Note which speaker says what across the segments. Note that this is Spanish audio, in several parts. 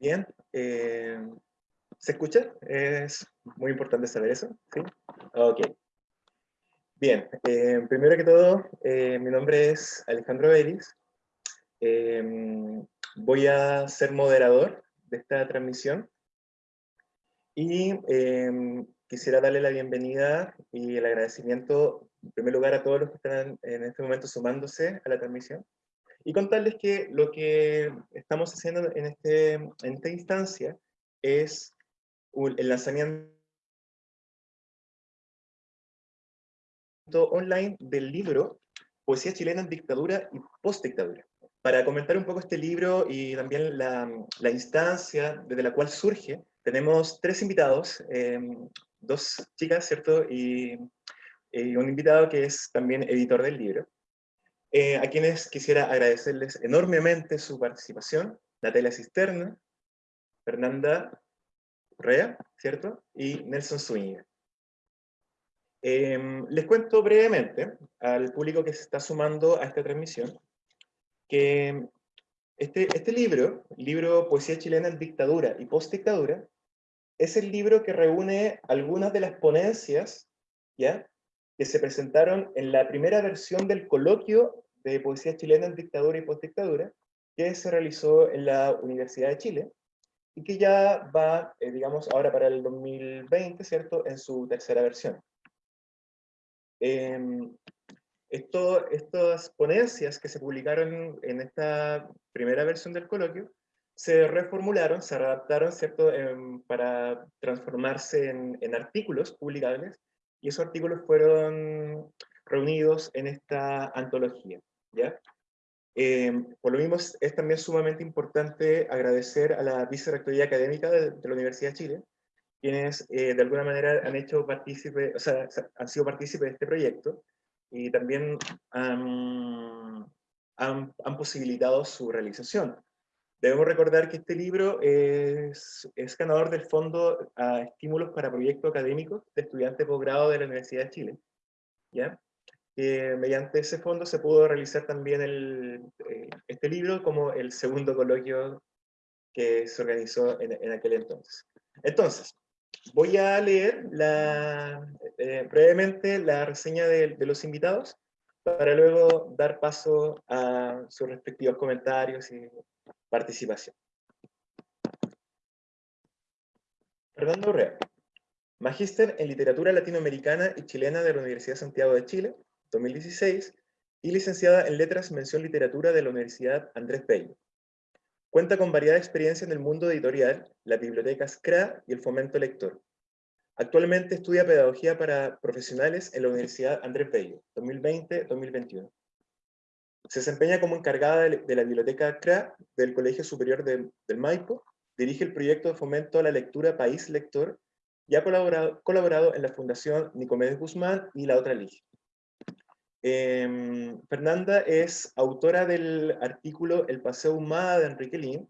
Speaker 1: Bien, eh, ¿se escucha? Es muy importante saber eso, ¿sí? Ok. Bien, eh, primero que todo, eh, mi nombre es Alejandro Vélez. voy a ser moderador de esta transmisión. Y quisiera darle la bienvenida y el agradecimiento, en primer lugar, a todos los que están en este momento sumándose a la transmisión y contarles que lo que estamos haciendo en, este, esta instancia es el lanzamiento online del libro Poesía chilena en dictadura y postdictadura. Para comentar un poco este libro y también la, instancia desde la cual surge, tenemos tres invitados, em, dos chicas, ¿cierto? Y un invitado que es también editor del libro. Eh, a quienes quisiera agradecerles enormemente su participación, Natalia Cisterna, Fernanda Correa, ¿cierto? Y Nelson Zúñiga. Em, les cuento brevemente al público que se está sumando a esta transmisión que este, este libro, libro Poesía chilena en dictadura y postdictadura, es el libro que reúne algunas de las ponencias ¿ya? Que se presentaron en la primera versión del coloquio de poesía chilena en dictadura y postdictadura, que se realizó en la Universidad de Chile, y que ya va, eh, digamos, ahora para el 2020, ¿cierto?, en su tercera versión. Eh, esto, estas ponencias que se publicaron en esta primera versión del coloquio, se reformularon, se adaptaron, ¿cierto?, em, para transformarse en, en artículos publicables, y esos artículos fueron reunidos en esta antología. ¿ya? Em, por lo mismo es, también sumamente importante agradecer a la Vicerrectoría Académica de, la Universidad de Chile, quienes eh, de alguna manera han hecho han sido partícipes de este proyecto y también han, han posibilitado su realización. Debemos recordar que este libro es, es, ganador del Fondo a Estímulos para Proyectos Académicos de Estudiantes de de la Universidad de Chile. ¿ya? mediante ese fondo se pudo realizar también el, eh, este libro como el segundo coloquio que se organizó en, aquel entonces. Entonces, voy a leer la, eh, brevemente la reseña de, de los invitados para luego dar paso a sus respectivos comentarios y participación. Fernando Urrea, Magíster en Literatura Latinoamericana y Chilena de la Universidad Santiago de Chile, 2016, y licenciada en Letras Mención Literatura de la Universidad Andrés Bello. Cuenta con variada experiencia en el mundo editorial, las bibliotecas CRA y el fomento lector. Actualmente estudia Pedagogía para Profesionales en la Universidad Andrés Bello, 2020-2021. Se desempeña como encargada de la Biblioteca CRA del Colegio Superior del Maipo, dirige el proyecto de fomento a la lectura País Lector y ha colaborado, colaborado en la Fundación Nicomedes Guzmán y la otra Ligia. Em, Fernanda es autora del artículo El Paseo Humada de Enrique Lin,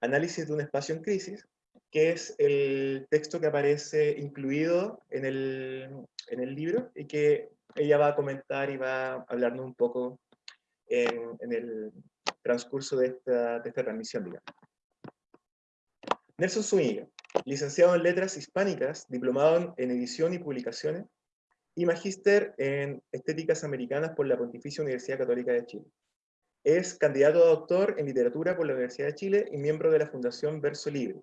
Speaker 1: Análisis de un espacio en crisis, que es el texto que aparece incluido en el, en el libro y que ella va a comentar y va a hablarnos un poco en, en el transcurso de esta, transmisión. Digamos. Nelson Zúñiga, licenciado en Letras Hispánicas, diplomado en Edición y Publicaciones, y magíster en Estéticas Americanas por la Pontificia Universidad Católica de Chile. Es candidato a doctor en literatura por la Universidad de Chile y miembro de la Fundación Verso Libre.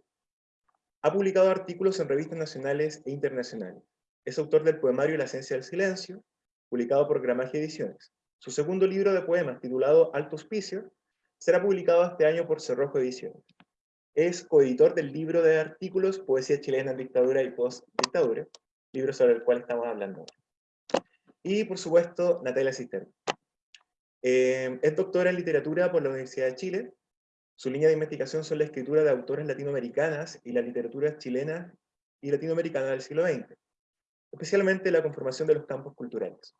Speaker 1: Ha publicado artículos en revistas nacionales e internacionales. Es autor del poemario La esencia del silencio, publicado por Gramaje Ediciones. Su segundo libro de poemas, titulado Alto Hospicio, será publicado este año por Cerrojo Ediciones. Es coeditor del libro de artículos Poesía chilena en dictadura y post-dictadura, libro sobre el cual estamos hablando y, por supuesto, Natalia Cisterna. Eh, es doctora en literatura por la Universidad de Chile. Su línea de investigación son la escritura de autores latinoamericanas y la literatura chilena y latinoamericana del siglo XX, especialmente la conformación de los campos culturales.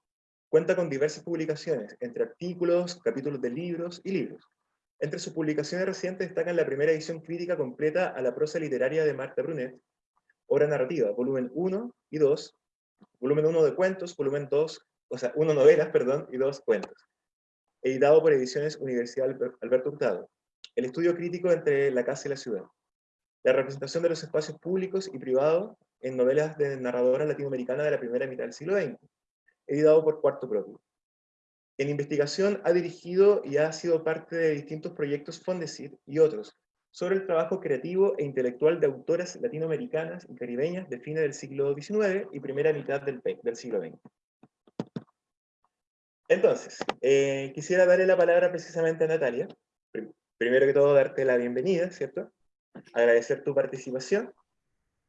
Speaker 1: Cuenta con diversas publicaciones, entre artículos, capítulos de libros y libros. Entre sus publicaciones recientes destacan la primera edición crítica completa a la prosa literaria de Marta Brunet, obra narrativa, volumen 1 y 2, volumen 1 de cuentos, volumen 2, o sea, 1 novelas, perdón, y 2 cuentos. Editado por Ediciones Universidad Alberto Hurtado. El estudio crítico entre la casa y la ciudad. la representación de los espacios públicos y privados en novelas de narradora latinoamericana de la primera mitad del siglo XX, editado por Cuarto Propio. En investigación ha dirigido y ha sido parte de distintos proyectos Fondesit y otros, sobre el trabajo creativo e intelectual de autoras latinoamericanas y caribeñas de fines del siglo XIX y primera mitad del, del siglo XX. Entonces, eh, quisiera darle la palabra precisamente a Natalia. Primero que todo, darte la bienvenida, ¿cierto? Agradecer tu participación.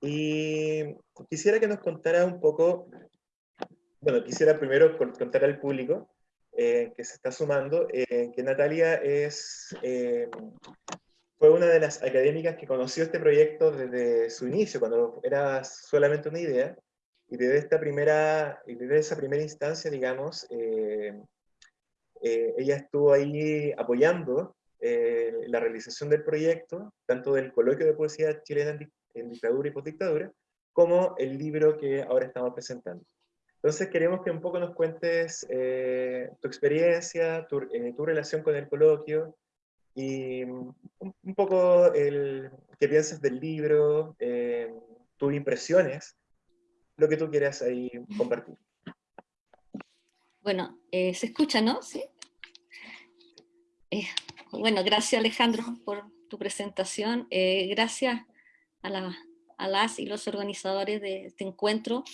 Speaker 1: Y quisiera que nos contara un poco, bueno, quisiera primero contar al público eh, que se está sumando, eh, que Natalia es, fue una de las académicas que conoció este proyecto desde su inicio, cuando era solamente una idea, y desde, esta primera, y desde esa primera instancia, digamos, eh, eh, ella estuvo ahí apoyando eh, la realización del proyecto, tanto del coloquio de poesía chilena en, dictadura y postdictadura, como el libro que ahora estamos presentando. Entonces queremos que un poco nos cuentes tu experiencia, tu, tu, relación con el coloquio, y un, un poco el, qué piensas del libro, tus impresiones lo que tú quieras ahí compartir.
Speaker 2: Bueno, eh, se escucha, ¿no? ¿Sí? Eh, bueno, gracias Alejandro por tu presentación. Eh, gracias a, las y los organizadores de este encuentro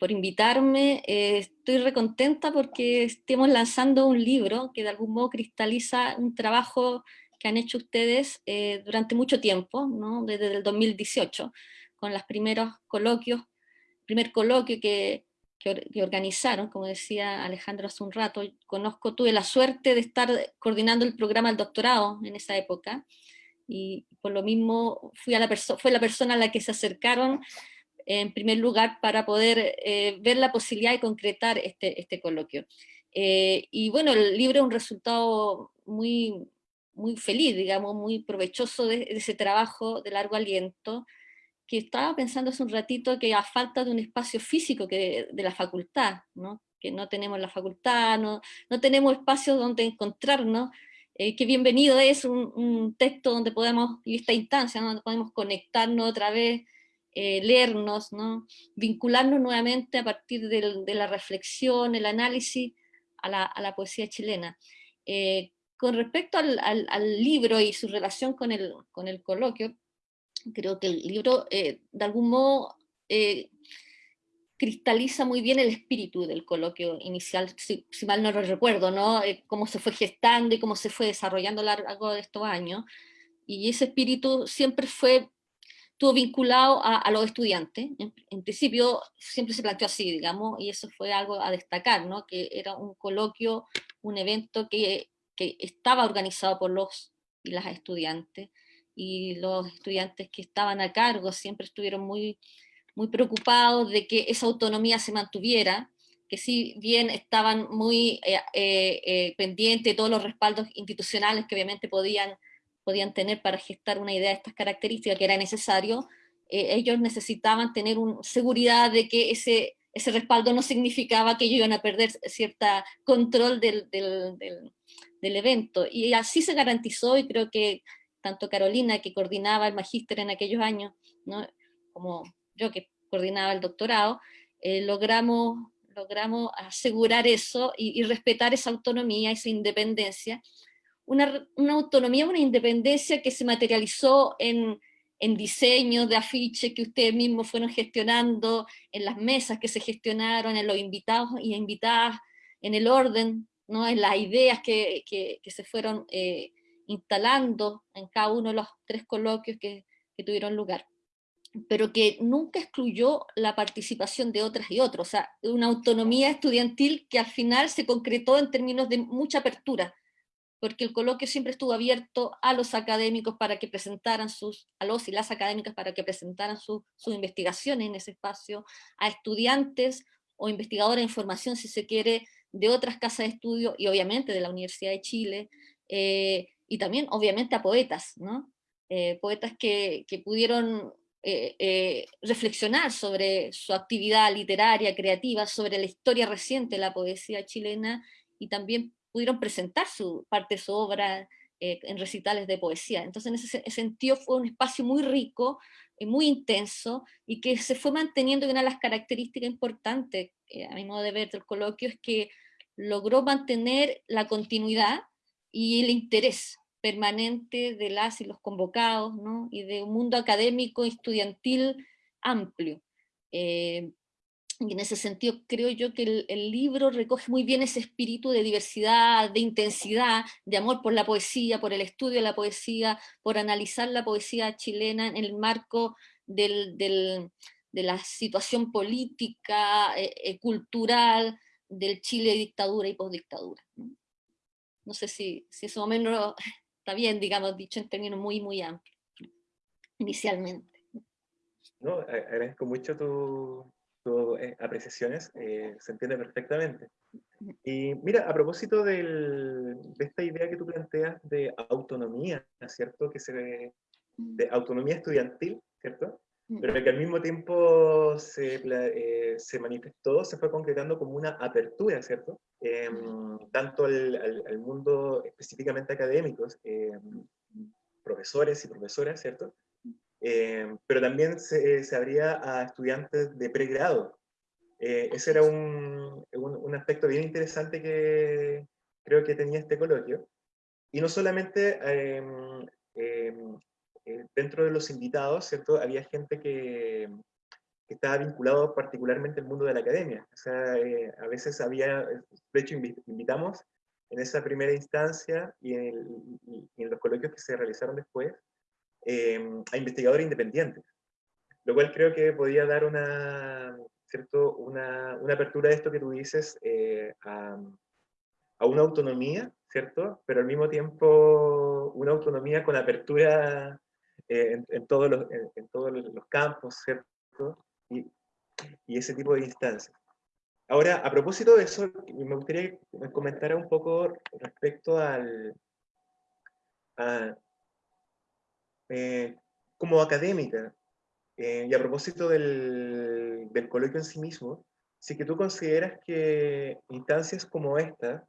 Speaker 2: por invitarme. estoy recontenta porque estemos lanzando un libro que de algún modo cristaliza un trabajo que han hecho ustedes durante mucho tiempo, ¿no? desde el 2018, con los primeros coloquios primer coloquio que, que, organizaron, como decía Alejandro hace un rato, conozco, tuve la suerte de estar coordinando el programa del doctorado en esa época, y por lo mismo fui a la fue la persona a la que se acercaron en primer lugar para poder eh, ver la posibilidad de concretar este, este coloquio. Eh, y bueno, el libro es un resultado muy, muy feliz, digamos, muy provechoso de ese trabajo de largo aliento, que estaba pensando hace un ratito que a falta de un espacio físico que de, la facultad, ¿no? que no tenemos la facultad, no, no tenemos espacios donde encontrarnos, eh, bienvenido es un, texto donde podemos, y esta instancia, donde podemos conectarnos otra vez, eh, leernos, ¿no? vincularnos nuevamente a partir de la reflexión, el análisis a la, a la poesía chilena. Eh, con respecto al, al, al, libro y su relación con el, con el coloquio, creo que el libro eh, de algún modo eh, cristaliza muy bien el espíritu del coloquio inicial, si, mal no lo recuerdo, ¿no? Eh, cómo se fue gestando y cómo se fue desarrollando a lo largo de estos años. Y ese espíritu siempre fue, estuvo vinculado a, los estudiantes. En, principio siempre se planteó así, digamos, y eso fue algo a destacar, ¿no? Que era un coloquio, un evento que, que estaba organizado por los y las estudiantes, y los estudiantes que estaban a cargo siempre estuvieron muy, muy preocupados de que esa autonomía se mantuviera, que si bien estaban muy eh, eh, eh, pendientes de todos los respaldos institucionales que obviamente podían, podían tener para gestar una idea de estas características que era necesario, ellos necesitaban tener un, seguridad de que ese, ese respaldo no significaba que ellos iban a perder cierta control del, del, del evento. Y así se garantizó y creo que tanto Carolina, que coordinaba el magíster en aquellos años, como yo que coordinaba el doctorado, eh, logramos, logramos asegurar eso y, respetar esa autonomía, esa independencia. Una, autonomía, una independencia que se materializó en, en diseños de afiches que ustedes mismos fueron gestionando, en las mesas que se gestionaron, en los invitados y invitadas, en el orden, ¿no? en las ideas que, se fueron eh, instalando en cada uno de los tres coloquios que, tuvieron lugar, pero que nunca excluyó la participación de otras y otros, o sea, una autonomía estudiantil que al final se concretó en términos de mucha apertura, porque el coloquio siempre estuvo abierto a los académicos para que presentaran sus, a los y las académicas para que presentaran sus investigaciones en ese espacio, a estudiantes o investigadores de información, si se quiere, de otras casas de estudio y obviamente de la Universidad de Chile, eh, y también obviamente a poetas, ¿no? Eh, poetas que pudieron eh, eh, reflexionar sobre su actividad literaria, creativa, sobre la historia reciente de la poesía chilena y también pudieron presentar su parte de su obra eh, en recitales de poesía. Entonces en ese sentido fue un espacio muy rico, eh, muy intenso, y que se fue manteniendo, y una de las características importantes, a mi modo de ver, del coloquio, es que logró mantener la continuidad y el interés permanente de las y los convocados, ¿no? y de un mundo académico estudiantil amplio. Eh, y en ese sentido creo yo que el, libro recoge muy bien ese espíritu de diversidad, de intensidad, de amor por la poesía, por el estudio de la poesía, por analizar la poesía chilena en el marco de la situación política, eh, eh, cultural, del Chile dictadura y postdictadura. ¿no? sé si, si eso o está bien, digamos, dicho en términos muy, muy amplios, inicialmente.
Speaker 1: No, agradezco mucho tus tu, eh, apreciaciones, eh, se entiende perfectamente. Y mira, a propósito del, de esta idea que tú planteas de autonomía, ¿cierto? Que se de autonomía estudiantil, ¿cierto? Pero que al mismo tiempo se, eh, se, manifestó, se fue concretando como una apertura, ¿cierto? Em, tanto al, al, mundo específicamente académicos, em, profesores y profesoras, ¿cierto? Em, pero también se, se, abría a estudiantes de pregrado. Eh, ese era un, un, un, aspecto bien interesante que creo que tenía este coloquio. Y no solamente eh, dentro de los invitados, ¿cierto? Había gente que, que, estaba vinculado particularmente al mundo de la academia. O sea, eh, a veces había, de hecho invitamos en esa primera instancia y en, en los coloquios que se realizaron después, eh, a investigadores independientes. Lo cual creo que podía dar una, ¿cierto? Una, una apertura de esto que tú dices a, a una autonomía, ¿cierto? Pero al mismo tiempo una autonomía con apertura eh, en, todos los, en, todos los campos, ¿cierto? Y, y, ese tipo de instancias. Ahora, a propósito de eso, me gustaría que me comentara un poco respecto al... Eh, como académica, eh, y a propósito del, del coloquio en sí mismo, si que tú consideras que instancias como esta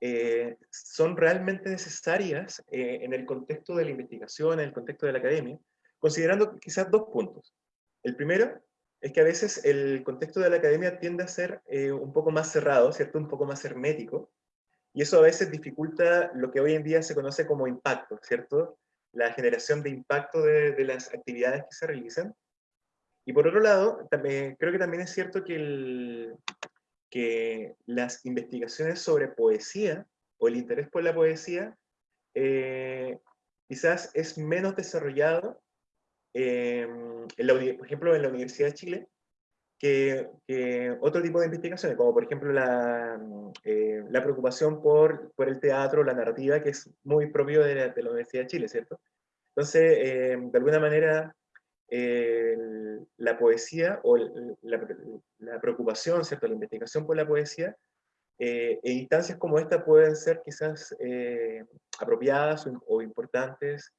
Speaker 1: eh, son realmente necesarias eh, en el contexto de la investigación, en el contexto de la academia, considerando quizás dos puntos. El primero es que a veces el contexto de la academia tiende a ser eh, un poco más cerrado, ¿cierto? Un poco más hermético, y eso a veces dificulta lo que hoy en día se conoce como impacto, ¿cierto? La generación de impacto de, de las actividades que se realizan. Y por otro lado, también, creo que también es cierto que el, que las investigaciones sobre poesía o el interés por la poesía eh, quizás es menos desarrollado, em, por ejemplo, en la Universidad de Chile, que, otro tipo de investigaciones, como por ejemplo la, eh, la preocupación por, por, el teatro, la narrativa, que es muy propio de la, Universidad de Chile, ¿cierto? Entonces, de alguna manera, la poesía o la, preocupación, ¿cierto? la investigación por la poesía, eh, e instancias como esta pueden ser quizás eh, apropiadas o, importantes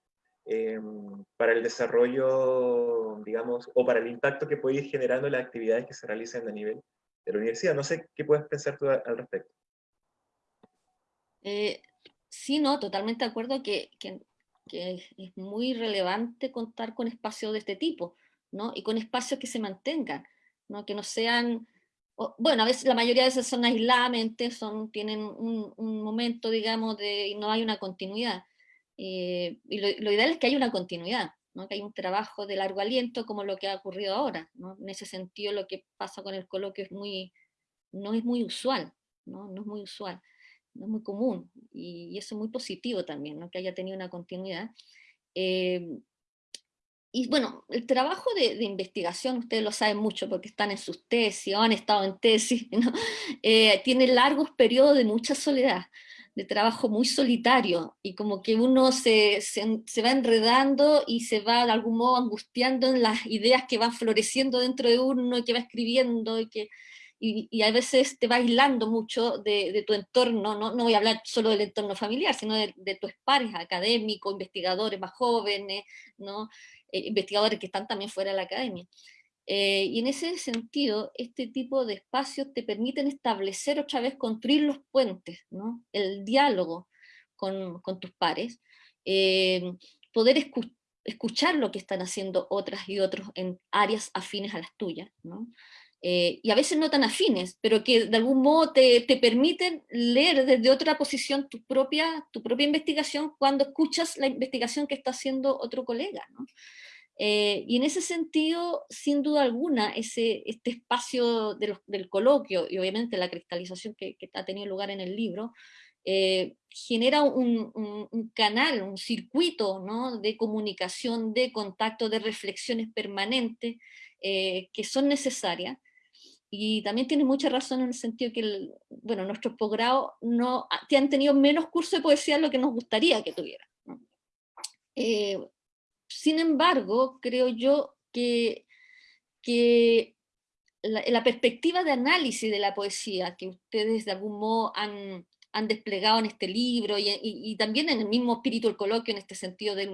Speaker 1: em, para el desarrollo, digamos, o para el impacto que puede ir generando las actividades que se realizan a nivel de la universidad. No sé qué puedes pensar tú al respecto.
Speaker 2: Eh, sí, no, totalmente de acuerdo que, que que es muy relevante contar con espacios de este tipo, ¿no? Y con espacios que se mantengan, ¿no? Que no sean, bueno, a veces la mayoría de esas son aisladamente, son, tienen un, un momento, digamos, de no hay una continuidad. Eh, y lo, lo, ideal es que haya una continuidad, ¿no? que hay un trabajo de largo aliento como lo que ha ocurrido ahora. ¿no? En ese sentido lo que pasa con el coloquio es muy, no es muy usual, ¿no? no es muy usual no es muy común, y, eso es muy positivo también, ¿no? que haya tenido una continuidad. Eh, y bueno, el trabajo de, de, investigación, ustedes lo saben mucho porque están en sus tesis o han estado en tesis, ¿no? eh, tiene largos periodos de mucha soledad, de trabajo muy solitario, y como que uno se, se, se, va enredando y se va de algún modo angustiando en las ideas que van floreciendo dentro de uno y que va escribiendo y que y, a veces te va aislando mucho de, de tu entorno, ¿no? no voy a hablar solo del entorno familiar, sino de, de tus pares académicos, investigadores más jóvenes, ¿no? Eh, investigadores que están también fuera de la academia. Eh, y en ese sentido, este tipo de espacios te permiten establecer otra vez, construir los puentes, ¿no? el diálogo con, tus pares, eh, poder escuchar lo que están haciendo otras y otros en áreas afines a las tuyas, eh, y a veces no tan afines, pero que de algún modo te, permiten leer desde otra posición tu propia, tu propia investigación cuando escuchas la investigación que está haciendo otro colega. Eh, y en ese sentido, sin duda alguna, ese, este espacio del coloquio y obviamente la cristalización que, ha tenido lugar en el libro, eh, genera un, canal, un circuito de comunicación, de contacto, de reflexiones permanentes eh, que son necesarias. Y también tiene mucha razón en el sentido que, bueno, nuestros posgrados no, han tenido menos curso de poesía de lo que nos gustaría que tuvieran. Sin embargo, creo yo que, la, perspectiva de análisis de la poesía que ustedes de algún modo han, desplegado en este libro y, también en el mismo espíritu del coloquio, en este sentido de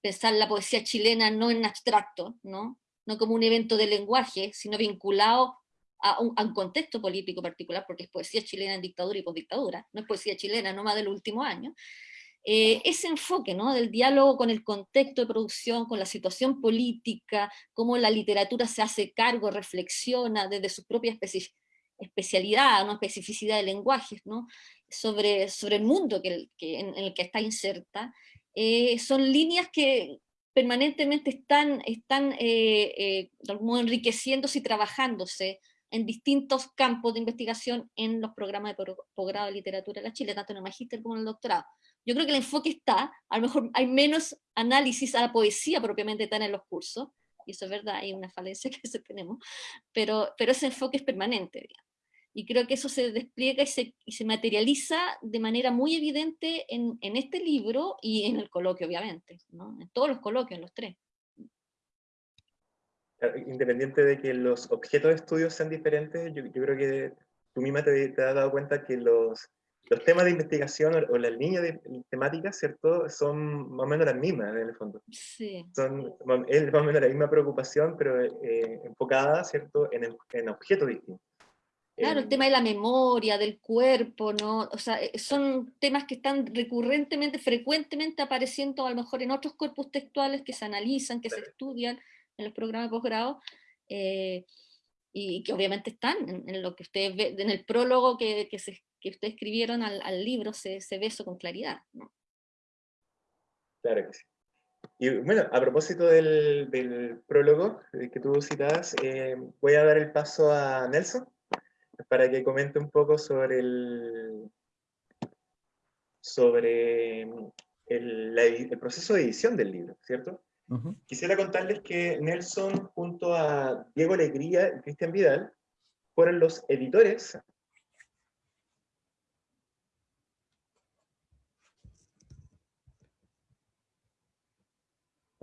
Speaker 2: pensar la poesía chilena no en abstracto, no, no como un evento de lenguaje, sino vinculado a un, a un, contexto político particular, porque es poesía chilena en dictadura y postdictadura, no es poesía chilena no más del último año, eh, ese enfoque ¿no? del diálogo con el contexto de producción, con la situación política, cómo la literatura se hace cargo, reflexiona desde su propia especialidad, ¿no? especificidad de lenguajes, ¿no? sobre, sobre el mundo que, en, el que está inserta, eh, son líneas que permanentemente están, están eh, enriqueciéndose y trabajándose en distintos campos de investigación en los programas de posgrado de literatura de la Chile, tanto en el magíster como en el doctorado. Yo creo que el enfoque está, a lo mejor hay menos análisis a la poesía propiamente tal en los cursos, y eso es verdad, hay una falencia que tenemos, pero, pero ese enfoque es permanente, y creo que eso se despliega y se, y se materializa de manera muy evidente en, en, este libro y en el coloquio, obviamente, ¿no? en todos los coloquios, en los tres.
Speaker 1: Independiente de que los objetos de estudio sean diferentes, yo, yo creo que tú misma te, te has dado cuenta que los, los temas de investigación o, las líneas de temáticas, ¿cierto? Son más o menos las mismas en el fondo.
Speaker 2: Sí.
Speaker 1: Son es más o menos la misma preocupación, pero eh, enfocada, ¿cierto? En, en objetos distintos.
Speaker 2: Claro, el tema de la memoria, del cuerpo, ¿no? O sea, eh, son temas que están recurrentemente, frecuentemente apareciendo a lo mejor en otros cuerpos textuales que se analizan, que se estudian en los programas de posgrado, eh, y que obviamente están en, lo que ustedes ven, en el prólogo que, que, ustedes escribieron al, libro, se, se, ve eso con claridad.
Speaker 1: Claro que sí. Y bueno, a propósito del, prólogo que tú citabas, eh, voy a dar el paso a Nelson para que comente un poco sobre el, sobre el, el proceso de edición del libro, ¿cierto? Quisiera contarles que Nelson, junto a Diego Alegría y Cristian Vidal, fueron los editores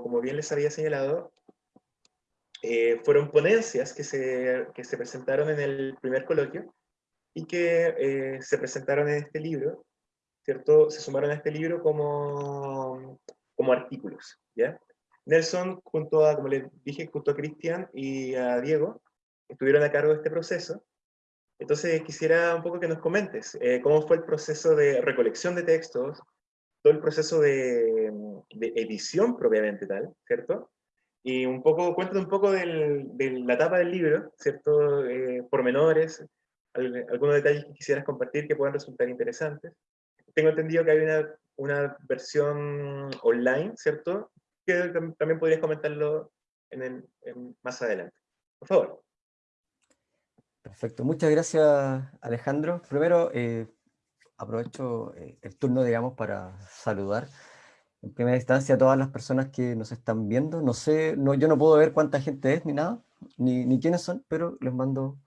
Speaker 1: como bien les había señalado, eh, fueron ponencias que se, que se, presentaron en el primer coloquio y que eh, se presentaron en este libro, ¿cierto? Se sumaron a este libro como, como artículos, ¿ya? Nelson, junto a, como les dije, junto a Cristian y a Diego, estuvieron a cargo de este proceso. Entonces quisiera un poco que nos comentes eh, cómo fue el proceso de recolección de textos, todo el proceso de, de edición propiamente tal, ¿cierto? Y un poco, cuéntanos un poco del, de la etapa del libro, ¿cierto? Eh, pormenores, algunos detalles que quisieras compartir que puedan resultar interesantes. Tengo entendido que hay una, una versión online, ¿cierto? También podrías comentarlo en más adelante. Por favor.
Speaker 3: Perfecto, muchas gracias Alejandro. Primero, eh, aprovecho eh, el turno, digamos, para saludar en primera instancia a todas las personas que nos están viendo. No sé, no, yo no puedo ver cuánta gente es ni nada, ni, ni quiénes son, pero les mando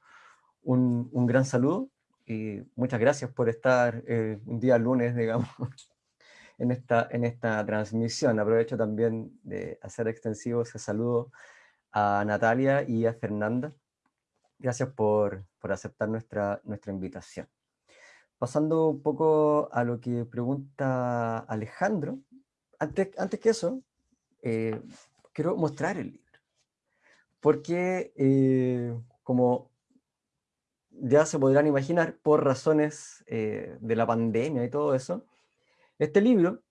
Speaker 3: un, un gran saludo y muchas gracias por estar eh, un día lunes, digamos, en esta, en esta transmisión. Aprovecho también de hacer extensivo ese saludo a Natalia y a Fernanda. Gracias por, por aceptar nuestra, nuestra invitación. Pasando un poco a lo que pregunta Alejandro, antes, antes que eso, eh, quiero mostrar el libro. Porque, eh, como ya se podrán imaginar, por razones eh, de la pandemia y todo eso, Este libro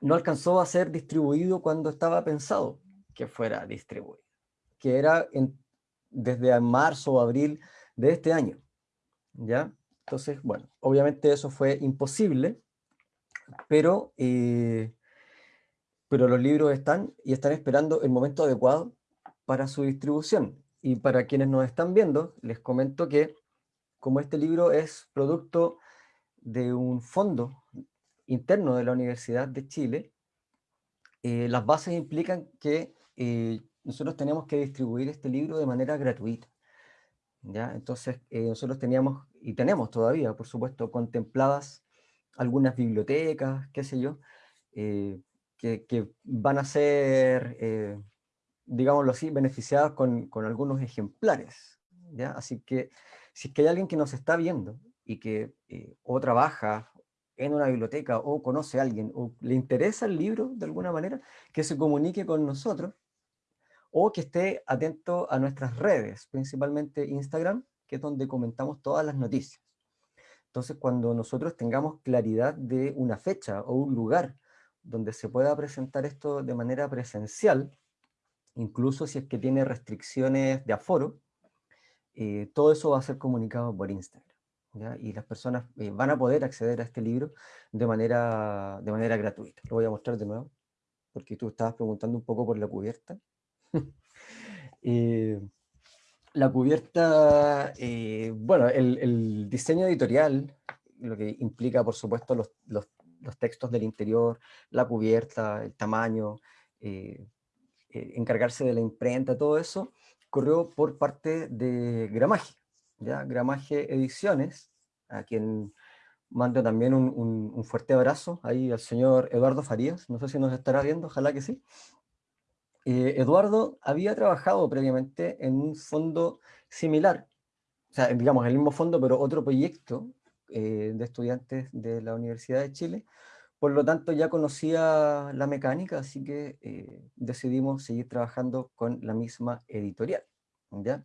Speaker 3: no alcanzó a ser distribuido cuando estaba pensado que fuera distribuido, que era desde marzo o abril de este año. ¿ya? Entonces, bueno, obviamente eso fue imposible, pero, eh, pero los libros están y están esperando el momento adecuado para su distribución. Y para quienes nos están viendo, les comento que como este libro es producto de un fondo interno de la Universidad de Chile, eh, las bases implican que eh, nosotros tenemos que distribuir este libro de manera gratuita. ¿ya? Entonces, eh, nosotros teníamos, y tenemos todavía, por supuesto, contempladas algunas bibliotecas, qué sé yo, que, que, van a ser, digámoslo así, beneficiadas con, con algunos ejemplares. ¿ya? Así que, si es que hay alguien que nos está viendo y que o trabaja en una biblioteca o conoce a alguien o le interesa el libro de alguna manera, que se comunique con nosotros o que esté atento a nuestras redes, principalmente Instagram, que es donde comentamos todas las noticias. Entonces, cuando nosotros tengamos claridad de una fecha o un lugar donde se pueda presentar esto de manera presencial, incluso si es que tiene restricciones de aforo, eh, todo eso va a ser comunicado por Instagram y las personas eh, van a poder acceder a este libro de manera, de manera gratuita. Lo voy a mostrar de nuevo, porque tú estabas preguntando un poco por la cubierta. Eh, la cubierta, eh, bueno, el, diseño editorial, lo que implica, por supuesto, los, los, textos del interior, la cubierta, el tamaño, encargarse de la imprenta, todo eso, corrió por parte de Gramaje. ¿Ya? Gramaje Ediciones, a quien mando también un, fuerte abrazo ahí al señor Eduardo Farías, no sé si nos estará viendo, ojalá que sí. Eh, Eduardo había trabajado previamente en un fondo similar, o sea, digamos, el mismo fondo, pero otro proyecto eh, de estudiantes de la Universidad de Chile, por lo tanto ya conocía la mecánica, así que eh, decidimos seguir trabajando con la misma editorial. ¿ya?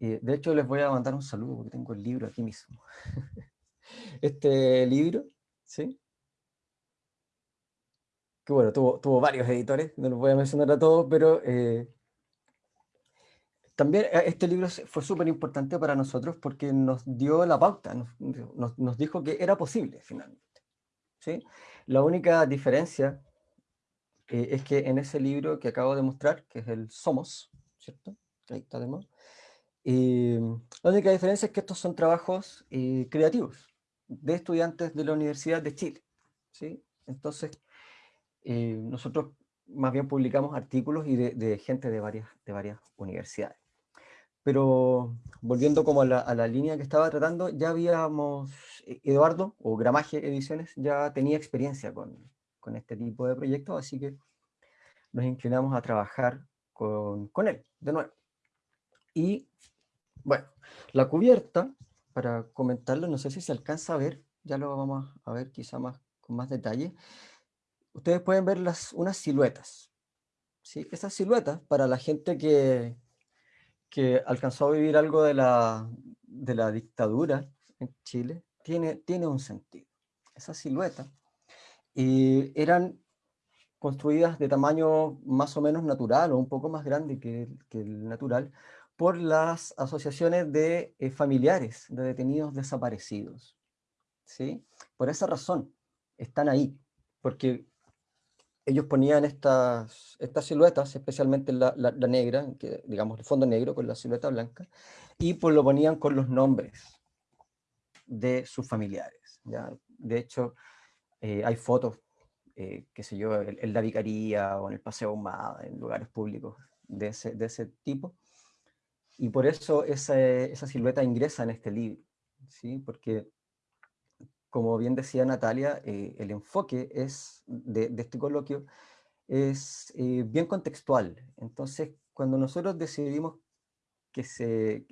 Speaker 3: De hecho, les voy a mandar un saludo porque tengo el libro aquí mismo. este libro, ¿sí? Que bueno, tuvo, varios editores, no los voy a mencionar a todos, pero eh, también eh, este libro fue súper importante para nosotros porque nos dio la pauta, nos, dijo que era posible finalmente. ¿sí? La única diferencia eh, es que en ese libro que acabo de mostrar, que es el Somos, ¿cierto? Ahí está de Em, la única diferencia es que estos son trabajos eh, creativos de estudiantes de la Universidad de Chile. ¿sí? Entonces, eh, nosotros más bien publicamos artículos y de, gente de varias, de varias universidades. Pero volviendo como a la, a la, línea que estaba tratando, ya habíamos, eh, Eduardo, o Gramaje Ediciones, ya tenía experiencia con, con este tipo de proyectos, así que nos inclinamos a trabajar con, con él, de nuevo. Y bueno, la cubierta, para comentarlo, no sé si se alcanza a ver, ya lo vamos a ver quizá más, con más detalle. Ustedes pueden ver las, unas siluetas. ¿sí? Esas siluetas, para la gente que, que alcanzó a vivir algo de la, de la dictadura en Chile, tiene, tiene un sentido. Esas siluetas eh, eran construidas de tamaño más o menos natural o un poco más grande que, que el natural, por las asociaciones de eh, familiares de detenidos desaparecidos. ¿sí? Por esa razón están ahí, porque ellos ponían estas, estas siluetas, especialmente la, la, negra, que, digamos el fondo negro con la silueta blanca, y pues lo ponían con los nombres de sus familiares. ¿ya? De hecho, eh, hay fotos, eh, qué sé yo, en, la vicaría o en el Paseo Humada, en lugares públicos de ese, de ese tipo, y por eso esa, esa silueta ingresa en este libro, ¿sí? porque como bien decía Natalia, eh, el enfoque es de, este coloquio es eh, bien contextual. Entonces, cuando nosotros decidimos que se,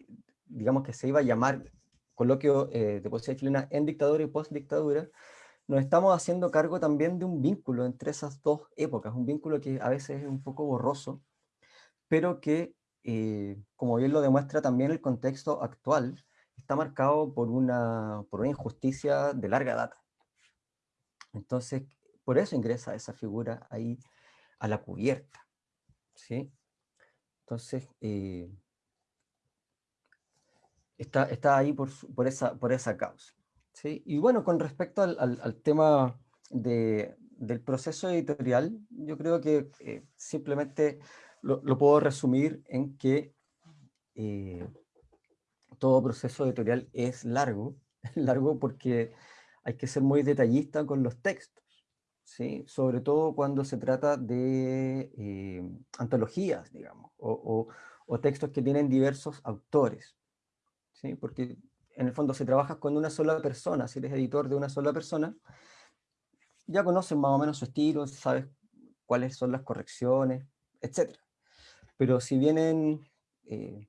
Speaker 3: digamos que se iba a llamar coloquio eh, de poesía chilena en dictadura y post-dictadura, nos estamos haciendo cargo también de un vínculo entre esas dos épocas, un vínculo que a veces es un poco borroso, pero que eh, como bien lo demuestra también el contexto actual, está marcado por una, por una injusticia de larga data. Entonces, por eso ingresa esa figura ahí a la cubierta. ¿sí? Entonces, eh, está, está ahí por, por, esa, por esa causa. ¿sí? Y bueno, con respecto al, al, tema de, del proceso editorial, yo creo que eh, simplemente lo, lo, puedo resumir en que eh, todo proceso editorial es largo, largo porque hay que ser muy detallista con los textos, ¿sí? sobre todo cuando se trata de eh, antologías, digamos, o, o, textos que tienen diversos autores, ¿sí? porque en el fondo si trabajas con una sola persona, si eres editor de una sola persona, ya conoces más o menos su estilo, sabes cuáles son las correcciones, etc. Pero si vienen eh,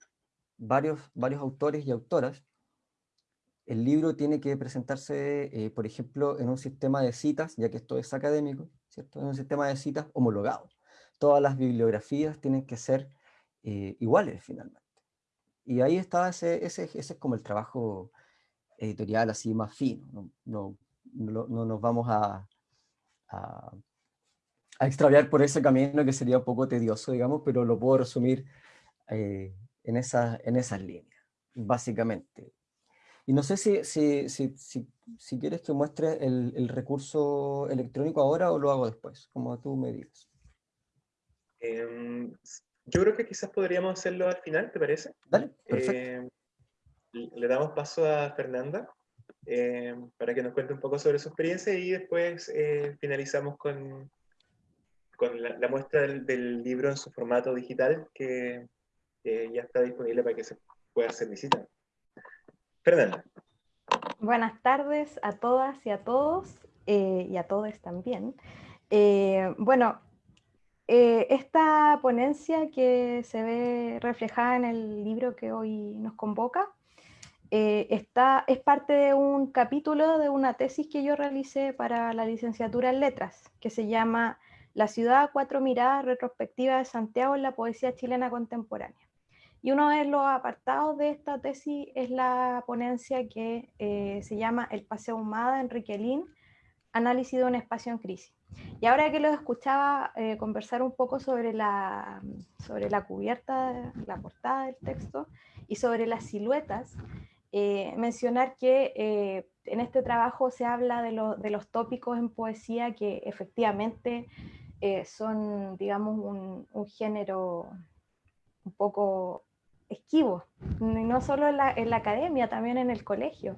Speaker 3: varios, varios autores y autoras, el libro tiene que presentarse, eh, por ejemplo, en un sistema de citas, ya que esto es académico, ¿cierto? En un sistema de citas homologado. Todas las bibliografías tienen que ser eh, iguales finalmente. Y ahí está ese, ese, ese, es como el trabajo editorial así más fino. No, no, no, nos vamos a, a, extraviar por ese camino que sería un poco tedioso, digamos, pero lo puedo resumir eh, en, esa, en esas líneas, básicamente. Y no sé si, si, si, si, quieres que muestre el, el, recurso electrónico ahora o lo hago después, como tú me digas.
Speaker 1: Eh, yo creo que quizás podríamos hacerlo al final, ¿te parece?
Speaker 3: Dale, perfecto. Eh,
Speaker 1: le damos paso a Fernanda eh, para que nos cuente un poco sobre su experiencia y después eh, finalizamos con, con la, muestra del, del, libro en su formato digital que ya está disponible para que se pueda hacer visita. Fernanda.
Speaker 4: Buenas tardes a todas y a todos, eh, y a todos también. Eh, bueno, eh, esta ponencia que se ve reflejada en el libro que hoy nos convoca, está, es parte de un capítulo de una tesis que yo realicé para la licenciatura en letras, que se llama La ciudad cuatro miradas retrospectiva de Santiago en la poesía chilena contemporánea. Y uno de los apartados de esta tesis es la ponencia que eh, se llama El Paseo Humada, Enrique Lin, Análisis de un espacio en crisis. Y ahora que lo escuchaba eh, conversar un poco sobre la, sobre la cubierta, la portada del texto y sobre las siluetas, eh, mencionar que en este trabajo se habla de, lo, de, los tópicos en poesía que efectivamente eh, son, digamos, un, un género un poco esquivos, no solo en la, en la, academia, también en el colegio.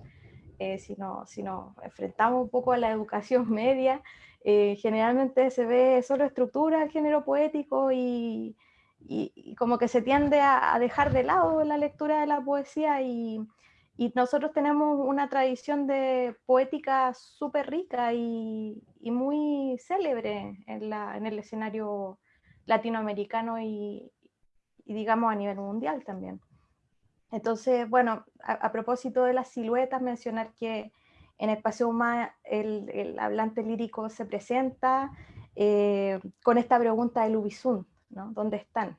Speaker 4: Eh, si, no, si nos enfrentamos un poco a la educación media, eh, generalmente se ve solo estructura del género poético y, y, y como que se tiende a, a, dejar de lado la lectura de la poesía y, y nosotros tenemos una tradición de poética súper rica y, y, muy célebre en, la, en el escenario latinoamericano y, y digamos a nivel mundial también. Entonces, bueno, a, a, propósito de las siluetas, mencionar que en el Paseo Humano el, el hablante lírico se presenta eh, con esta pregunta de Ubizun, ¿no? ¿Dónde están?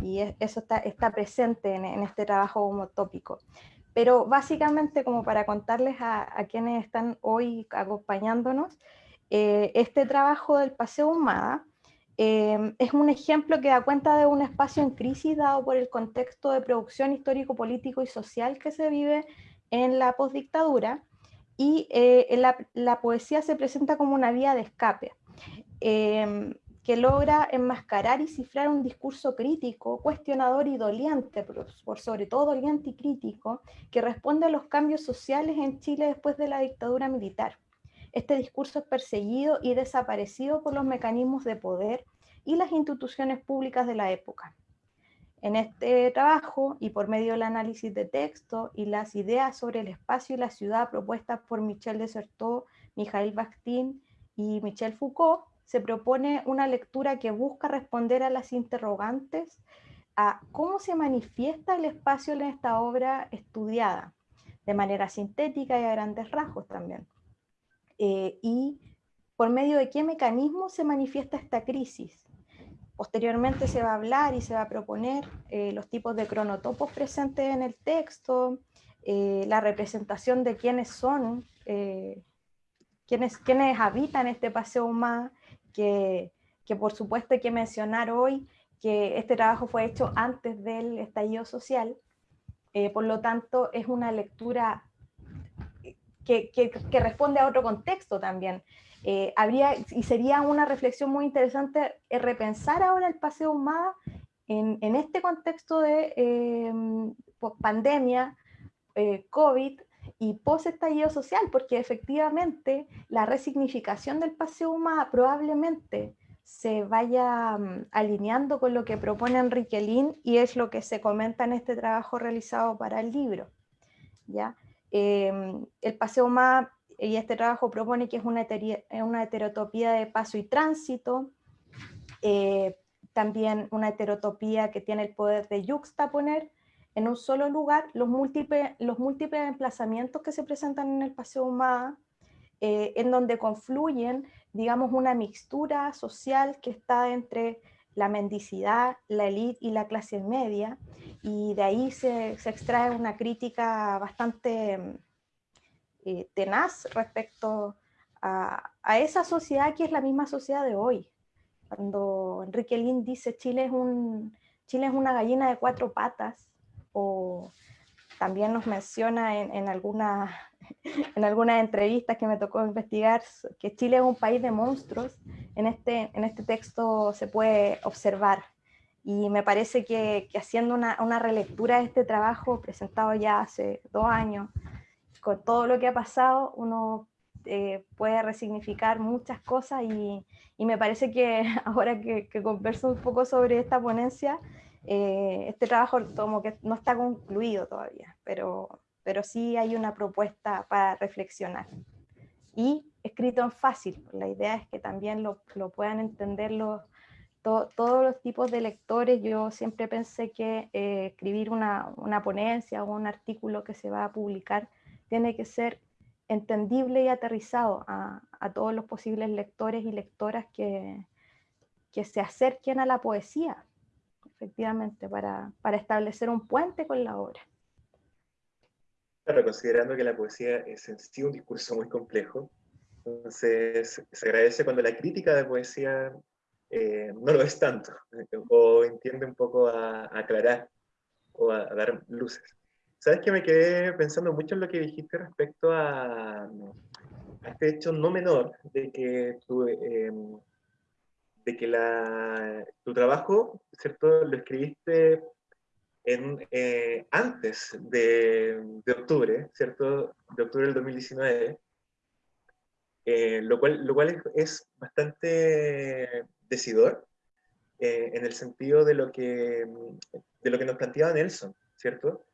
Speaker 4: Y es, eso está, está presente en, en, este trabajo homotópico. Pero básicamente, como para contarles a, quienes están hoy acompañándonos, eh, este trabajo del Paseo Humada eh, es un ejemplo que da cuenta de un espacio en crisis dado por el contexto de producción histórico, político y social que se vive en la postdictadura. Y eh, la, poesía se presenta como una vía de escape. Eh, que logra enmascarar y cifrar un discurso crítico, cuestionador y doliente, por, sobre todo doliente y crítico, que responde a los cambios sociales en Chile después de la dictadura militar este discurso es perseguido y desaparecido por los mecanismos de poder y las instituciones públicas de la época. En este trabajo, y por medio del análisis de texto y las ideas sobre el espacio y la ciudad propuestas por Michel Desertot, Mijail Bakhtin y Michel Foucault, se propone una lectura que busca responder a las interrogantes a cómo se manifiesta el espacio en esta obra estudiada, de manera sintética y a grandes rasgos también eh, y por medio de qué mecanismo se manifiesta esta crisis. Posteriormente se va a hablar y se va a proponer eh, los tipos de cronotopos presentes en el texto, eh, la representación de quiénes son, quiénes, quiénes habitan este Paseo Humada, que, que por supuesto hay que mencionar hoy que este trabajo fue hecho antes del estallido social, eh, por lo tanto es una lectura que, que, que responde a otro contexto también. Eh, habría, y sería una reflexión muy interesante eh, repensar ahora el Paseo Humada en, en este contexto de pandemia, COVID, y post estallido social, porque efectivamente la resignificación del paseo humano probablemente se vaya mm, alineando con lo que propone Enrique Lin y es lo que se comenta en este trabajo realizado para el libro. ¿ya? Em, el paseo humano y este trabajo propone que es una, una heterotopía de paso y tránsito, eh, también una heterotopía que tiene el poder de yuxtaponer en un solo lugar los múltiples, los múltiples emplazamientos que se presentan en el Paseo Humada, eh, en donde confluyen, digamos, una mixtura social que está entre la mendicidad, la élite y la clase media, y de ahí se, se extrae una crítica bastante eh, tenaz respecto a, a, esa sociedad que es la misma sociedad de hoy. Cuando Enrique Lin dice Chile es, un, Chile es una gallina de cuatro patas, o también nos menciona en, en, alguna, en algunas entrevistas que me tocó investigar que Chile es un país de monstruos, en este, en este texto se puede observar. Y me parece que, que haciendo una, una, relectura de este trabajo presentado ya hace dos años, con todo lo que ha pasado, uno eh, puede resignificar muchas cosas y, y, me parece que ahora que, que converso un poco sobre esta ponencia, eh, este trabajo como que no está concluido todavía, pero, pero sí hay una propuesta para reflexionar. Y escrito en fácil, la idea es que también lo, lo puedan entender los, to, todos los tipos de lectores. Yo siempre pensé que eh, escribir una, una ponencia o un artículo que se va a publicar tiene que ser entendible y aterrizado a, a, todos los posibles lectores y lectoras que, que se acerquen a la poesía, efectivamente, para, para establecer un puente con la obra.
Speaker 1: Claro, considerando que la poesía es en sí un discurso muy complejo, entonces se agradece cuando la crítica de poesía eh, no lo es tanto, o entiende un poco a, a aclarar o a, a, dar luces. Sabes que me quedé pensando mucho en lo que dijiste respecto a, a este hecho no menor de que tú, eh, de que la, tu trabajo, ¿cierto? Lo escribiste en, eh, antes de, de, octubre, ¿cierto? De octubre del 2019, eh, lo, cual, lo cual es, es bastante decidor eh, en el sentido de lo, que, de lo que nos planteaba Nelson, ¿cierto?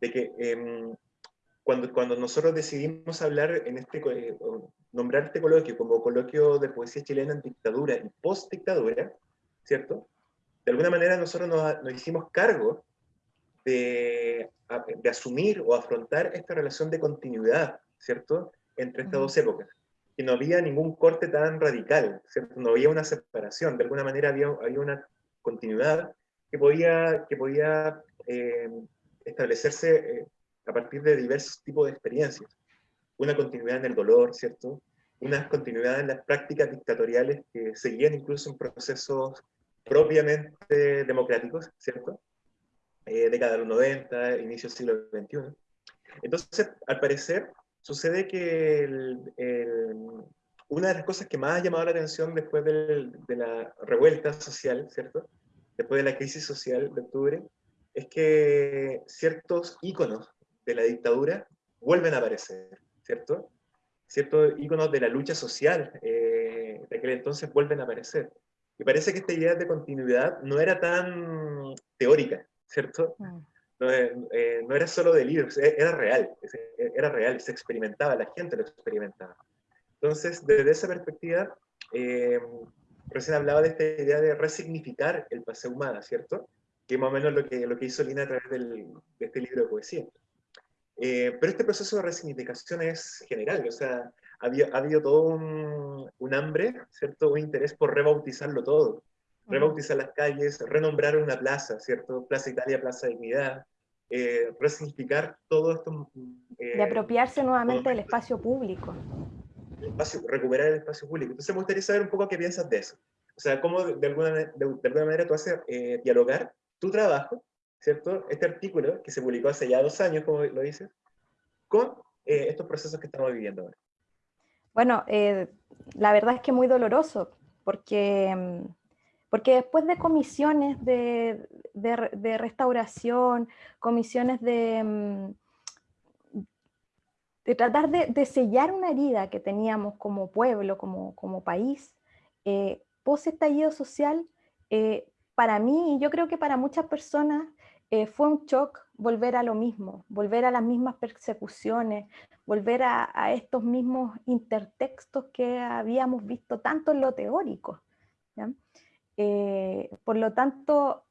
Speaker 1: De que em, cuando, cuando nosotros decidimos hablar en este, eh, nombrar este coloquio como coloquio de poesía chilena en dictadura y post-dictadura, ¿cierto? De alguna manera nosotros nos, nos hicimos cargo de, de, asumir o afrontar esta relación de continuidad, ¿cierto? Entre estas dos épocas. Y no había ningún corte tan radical, ¿cierto? No había una separación, de alguna manera había, había una continuidad que podía, que podía eh, establecerse eh, a partir de diversos tipos de experiencias. Una continuidad en el dolor, ¿cierto? Una continuidad en las prácticas dictatoriales que seguían incluso en procesos propiamente democráticos, ¿cierto? Eh, década de los 90, inicio del siglo XXI. Entonces, al parecer, sucede que el, el, una de las cosas que más ha llamado la atención después del, de la revuelta social, ¿cierto? Después de la crisis social de octubre, es que ciertos íconos de la dictadura vuelven a aparecer, ¿cierto? Ciertos íconos de la lucha social eh, de aquel entonces vuelven a aparecer. Y parece que esta idea de continuidad no era tan teórica, ¿cierto? Mm. No, eh, no, era solo de libros, e, era real, era real, se experimentaba, la gente lo experimentaba. Entonces, desde esa perspectiva, eh, recién hablaba de esta idea de resignificar el paseo humano, ¿cierto? Que más o menos lo que, lo que hizo Lina a través del, de este libro de poesía. Eh, pero este proceso de resignificación es general, o sea, ha habido, ha habido todo un, un, hambre, ¿cierto? Un interés por rebautizarlo todo. Rebautizar las calles, renombrar una plaza, ¿cierto? Plaza Italia, Plaza Dignidad, eh, resignificar todo esto.
Speaker 4: Eh, de apropiarse nuevamente del espacio público.
Speaker 1: espacio, recuperar el espacio público. Entonces me gustaría saber un poco qué piensas de eso. O sea, cómo de alguna, de, alguna manera tú haces eh, dialogar tu trabajo, ¿cierto? Este artículo que se publicó hace ya dos años, como lo dices, con eh, estos procesos que estamos viviendo ahora.
Speaker 4: Bueno, eh, la verdad es que muy doloroso, porque, mm, porque después de comisiones de, de, restauración, comisiones de, mm, de tratar de, sellar una herida que teníamos como pueblo, como, como país, eh, post estallido social, eh, para mí y yo creo que para muchas personas eh, fue un shock volver a lo mismo, volver a las mismas persecuciones, volver a, estos mismos intertextos que habíamos visto tanto en lo teórico. Eh, por lo tanto,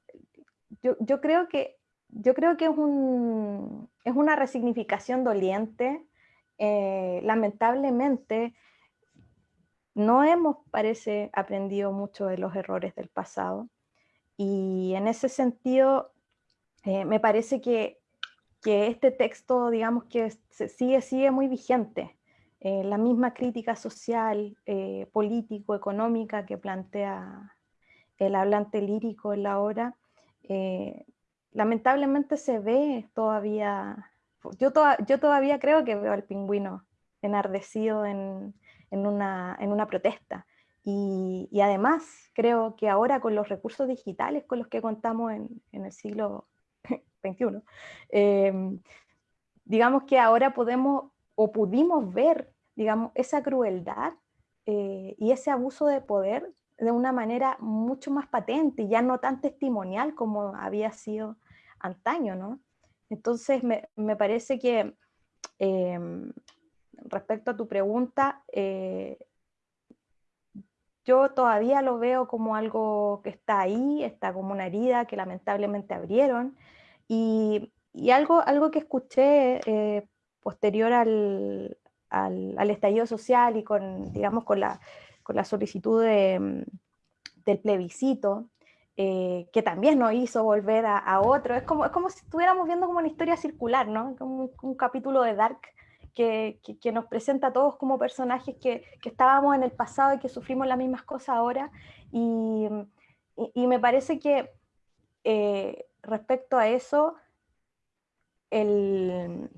Speaker 4: yo, creo que, yo creo que es, un, es una resignificación doliente. Eh, lamentablemente, no hemos, parece, aprendido mucho de los errores del pasado. Y en ese sentido, eh, me parece que, que, este texto, digamos que sigue, sigue muy vigente. Eh, la misma crítica social, eh, político, económica que plantea el hablante lírico en la obra, lamentablemente se ve todavía, yo, yo todavía creo que veo al pingüino enardecido en, en, una, en una protesta. Y, y, además creo que ahora con los recursos digitales con los que contamos en, en el siglo 21, em, digamos que ahora podemos o pudimos ver, digamos, esa crueldad eh, y ese abuso de poder de una manera mucho más patente, ya no tan testimonial como había sido antaño, ¿no? Entonces me, me parece que em, respecto a tu pregunta, eh, yo todavía lo veo como algo que está ahí, está como una herida que lamentablemente abrieron, y, algo, algo que escuché eh, posterior al, al, estallido social y con, digamos, con la, con la solicitud de, mm, del plebiscito, eh, que también nos hizo volver a, otro. Es como, es como si estuviéramos viendo como una historia circular, ¿no? Como un, capítulo de Dark que, que, nos presenta a todos como personajes que, que, estábamos en el pasado y que sufrimos las mismas cosas ahora. Y, y, me parece que eh, respecto a eso, el,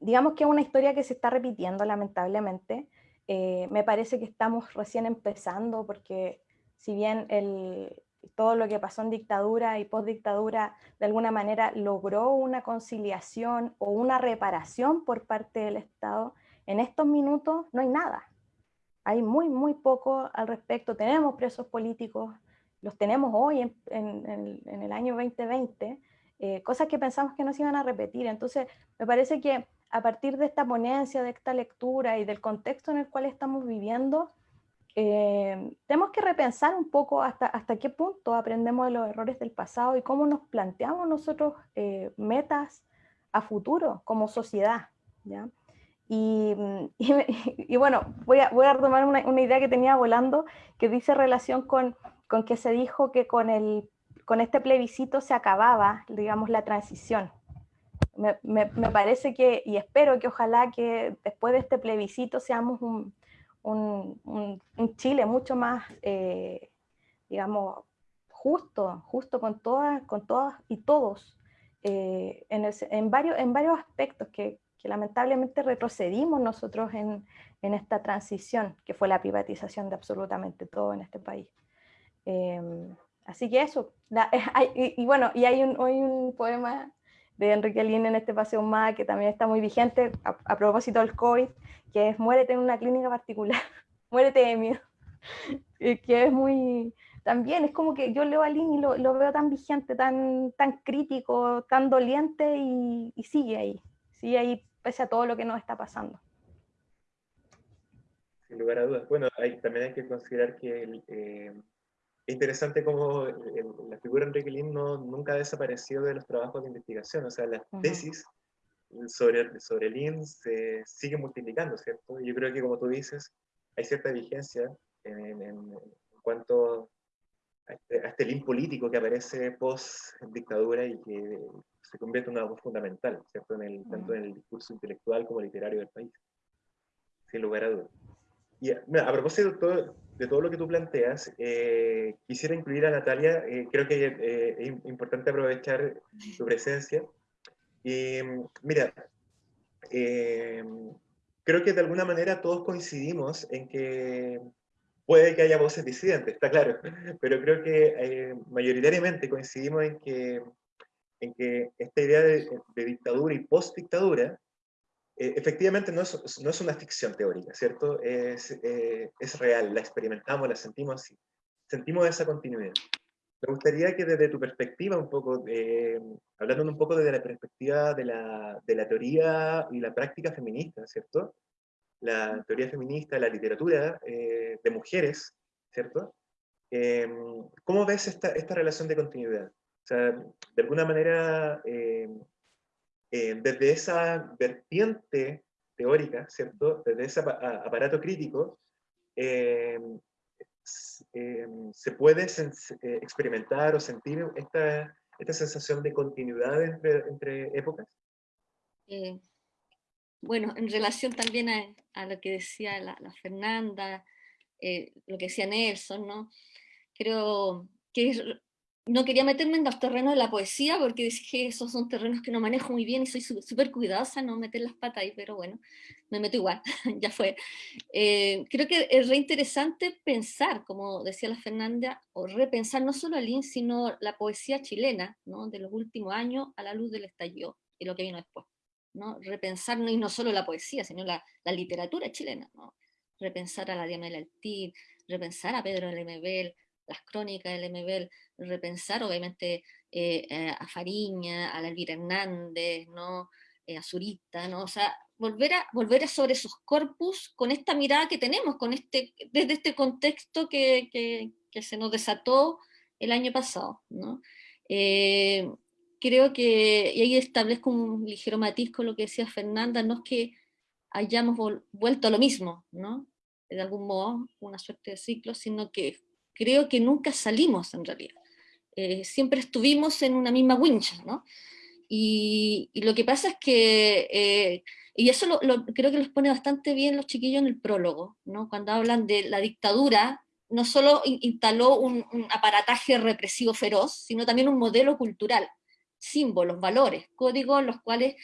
Speaker 4: digamos que es una historia que se está repitiendo lamentablemente. Eh, me parece que estamos recién empezando porque si bien el, todo lo que pasó en dictadura y postdictadura de alguna manera logró una conciliación o una reparación por parte del Estado, en estos minutos no hay nada. Hay muy, muy poco al respecto. Tenemos presos políticos, los tenemos hoy en, el año 2020, eh, cosas que pensamos que no se iban a repetir. Entonces, me parece que a partir de esta ponencia, de esta lectura y del contexto en el cual estamos viviendo, eh, tenemos que repensar un poco hasta, hasta qué punto aprendemos de los errores del pasado y cómo nos planteamos nosotros eh, metas a futuro como sociedad. ¿ya? Y, y, bueno, voy a, voy a retomar una, una idea que tenía volando que dice relación con con que se dijo que con, el, con este plebiscito se acababa, digamos, la transición. Me, me, parece que, y espero que ojalá que después de este plebiscito seamos un, un, un, Chile mucho más, eh, digamos, justo, justo con todas, con todas y todos, eh, en, en, varios, en varios aspectos que, que lamentablemente retrocedimos nosotros en, en, esta transición, que fue la privatización de absolutamente todo en este país. Em, así que eso. y, bueno, y hay un, hay un poema de Enrique Lin en este paseo más que también está muy vigente a, propósito del COVID, que es Muérete en una clínica particular, muérete de miedo, que es muy, también es como que yo leo a Lin y lo, lo veo tan vigente, tan, tan crítico, tan doliente y, sigue ahí, sigue ahí pese a todo lo que nos está pasando.
Speaker 1: Sin lugar a dudas. Bueno, también hay que considerar que eh, es interesante cómo la figura de Enrique Lin no, nunca ha desaparecido de los trabajos de investigación, o sea, las tesis sobre, sobre Lin se siguen multiplicando, ¿cierto? Yo creo que, como tú dices, hay cierta vigencia en, en, cuanto a este, a este, Lin político que aparece post-dictadura y que se convierte en una voz fundamental, ¿cierto? En el, Tanto en el discurso intelectual como literario del país. sin lugar a dudas. Y a propósito todo, de todo, lo que tú planteas, eh, quisiera incluir a Natalia, eh, creo que eh, es importante aprovechar su presencia. Y mira, creo que de alguna manera todos coincidimos en que puede que haya voces disidentes, está claro, pero creo que mayoritariamente coincidimos en que, en que esta idea de, de dictadura y post-dictadura eh, efectivamente no es, no es, una ficción teórica, ¿cierto? Es, eh, es, real, la experimentamos, la sentimos así. Sentimos esa continuidad. Me gustaría que desde tu perspectiva, un poco, hablando un poco desde la perspectiva de la, de la, teoría y la práctica feminista, ¿cierto? La teoría feminista, la literatura eh, de mujeres, ¿cierto? ¿Cómo ves esta, esta relación de continuidad? O sea, de alguna manera, eh, desde esa vertiente teórica, ¿cierto? Desde ese aparato crítico, eh, eh, se puede experimentar o sentir esta, esta sensación de continuidad entre, entre épocas?
Speaker 2: bueno, en relación también a, a lo que decía la, la Fernanda, lo que decía Nelson, ¿no? Creo que es no quería meterme en los terrenos de la poesía porque dije esos son terrenos que no manejo muy bien y soy súper cuidadosa no meter las patas ahí, pero bueno, me meto igual, ya fue. Eh, creo que es re interesante pensar, como decía la Fernanda, o repensar no solo al IN, sino la poesía chilena ¿no? de los últimos años a la luz del estallido y lo que vino después. ¿no? Repensar, y no solo la poesía, sino la, la literatura chilena. ¿no? Repensar a la Diana Altín, repensar a Pedro Lemebel, las crónicas del MBL, repensar obviamente eh, eh, a Fariña, a la Elvira Hernández, ¿no? Eh, a Zurita, ¿no? o sea, volver a, volver a sobre sus corpus con esta mirada que tenemos, con este, desde este contexto que, que, se nos desató el año pasado. ¿no? creo que, y ahí establezco un ligero matiz con lo que decía Fernanda, no es que hayamos vuelto a lo mismo, ¿no? de algún modo, una suerte de ciclo, sino que creo que nunca salimos en realidad. Eh, siempre estuvimos en una misma wincha, ¿no? Y, lo que pasa es que, eh, y eso lo, creo que los pone bastante bien los chiquillos en el prólogo, ¿no? Cuando hablan de la dictadura, no solo instaló un, aparataje represivo feroz, sino también un modelo cultural, símbolos, valores, códigos los cuales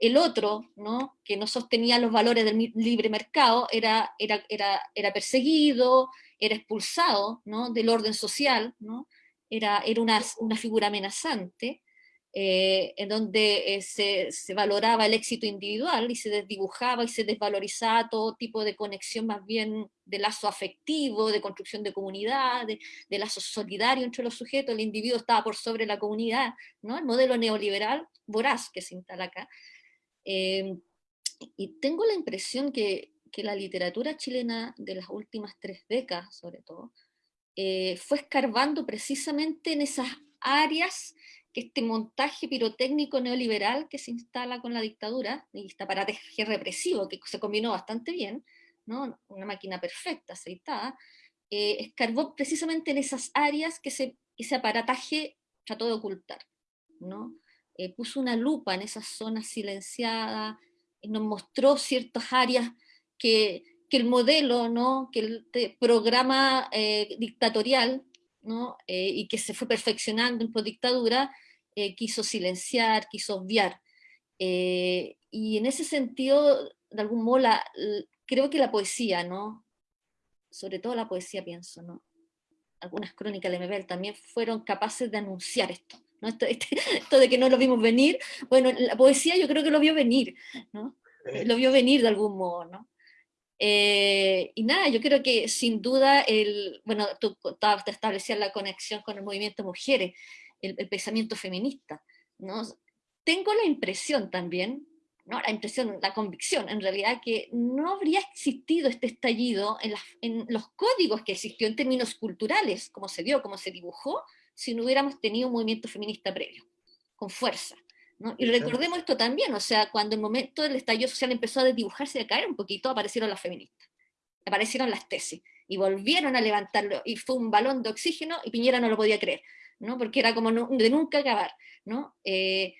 Speaker 2: el otro, ¿no? que no sostenía los valores del libre mercado, era, era, era, era perseguido, era expulsado ¿no? del orden social, ¿no? era, era una, una figura amenazante, eh, en donde eh, se, se, valoraba el éxito individual y se desdibujaba y se desvalorizaba todo tipo de conexión más bien de lazo afectivo, de construcción de comunidad, de, de, lazo solidario entre los sujetos, el individuo estaba por sobre la comunidad, ¿no? el modelo neoliberal voraz que se instala acá. Eh, y tengo la impresión que que la literatura chilena de las últimas tres décadas, sobre todo, eh, fue escarbando precisamente en esas áreas que este montaje pirotécnico neoliberal que se instala con la dictadura, y este aparataje represivo que se combinó bastante bien, ¿no? una máquina perfecta, aceitada, eh, escarbó precisamente en esas áreas que ese, ese aparataje trató de ocultar. ¿no? Eh, puso una lupa en esas zonas silenciadas, nos mostró ciertas áreas que, el modelo, ¿no? que el programa eh, dictatorial, ¿no? Eh, y que se fue perfeccionando en postdictadura, eh, quiso silenciar, quiso obviar. y en ese sentido, de algún modo, creo que la poesía, ¿no? sobre todo la poesía pienso, ¿no? algunas crónicas de Mebel también fueron capaces de anunciar esto. ¿no? Esto, este, esto, de que no lo vimos venir, bueno, la poesía yo creo que lo vio venir, ¿no? lo vio venir de algún modo, ¿no? Eh, y nada, yo creo que sin duda, el, bueno, tú te establecías la conexión con el movimiento mujeres, el, pensamiento feminista, ¿no? Tengo la impresión también, ¿no? la impresión, la convicción, en realidad, que no habría existido este estallido en, en los códigos que existió en términos culturales, como se dio, como se dibujó, si no hubiéramos tenido un movimiento feminista previo, con fuerza. Y recordemos esto también, o sea, cuando el momento del estallido social empezó a desdibujarse y a caer un poquito, aparecieron las feministas, aparecieron las tesis, y volvieron a levantarlo, y fue un balón de oxígeno, y Piñera no lo podía creer, ¿no? porque era como de nunca acabar. ¿no? Eh,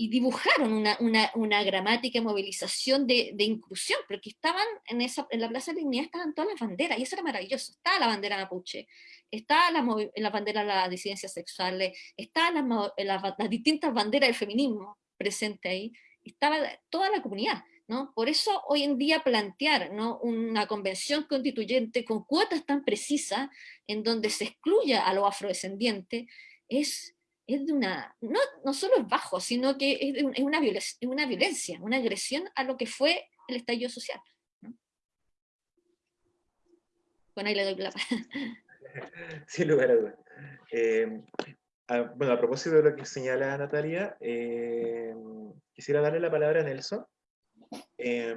Speaker 2: y dibujaron una, una, una, gramática, movilización de, de, inclusión, porque estaban en, esa, en la Plaza de Dignidad, estaban todas las banderas, y eso era maravilloso. Estaba la bandera mapuche, estaba la, la bandera de las disidencias sexuales, estaban las, las, distintas banderas del feminismo presente ahí, estaba toda la comunidad. ¿no? Por eso hoy en día plantear ¿no? una convención constituyente con cuotas tan precisas, en donde se excluya a los afrodescendientes, es es de una, no, no solo es bajo, sino que es, es una, violencia, una violencia, una agresión a lo que fue el estallido social. ¿no? Bueno, ahí le doy la
Speaker 1: Sin lugar a dudas. Eh, bueno, a propósito de lo que señala Natalia, eh, quisiera darle la palabra a Nelson. Eh,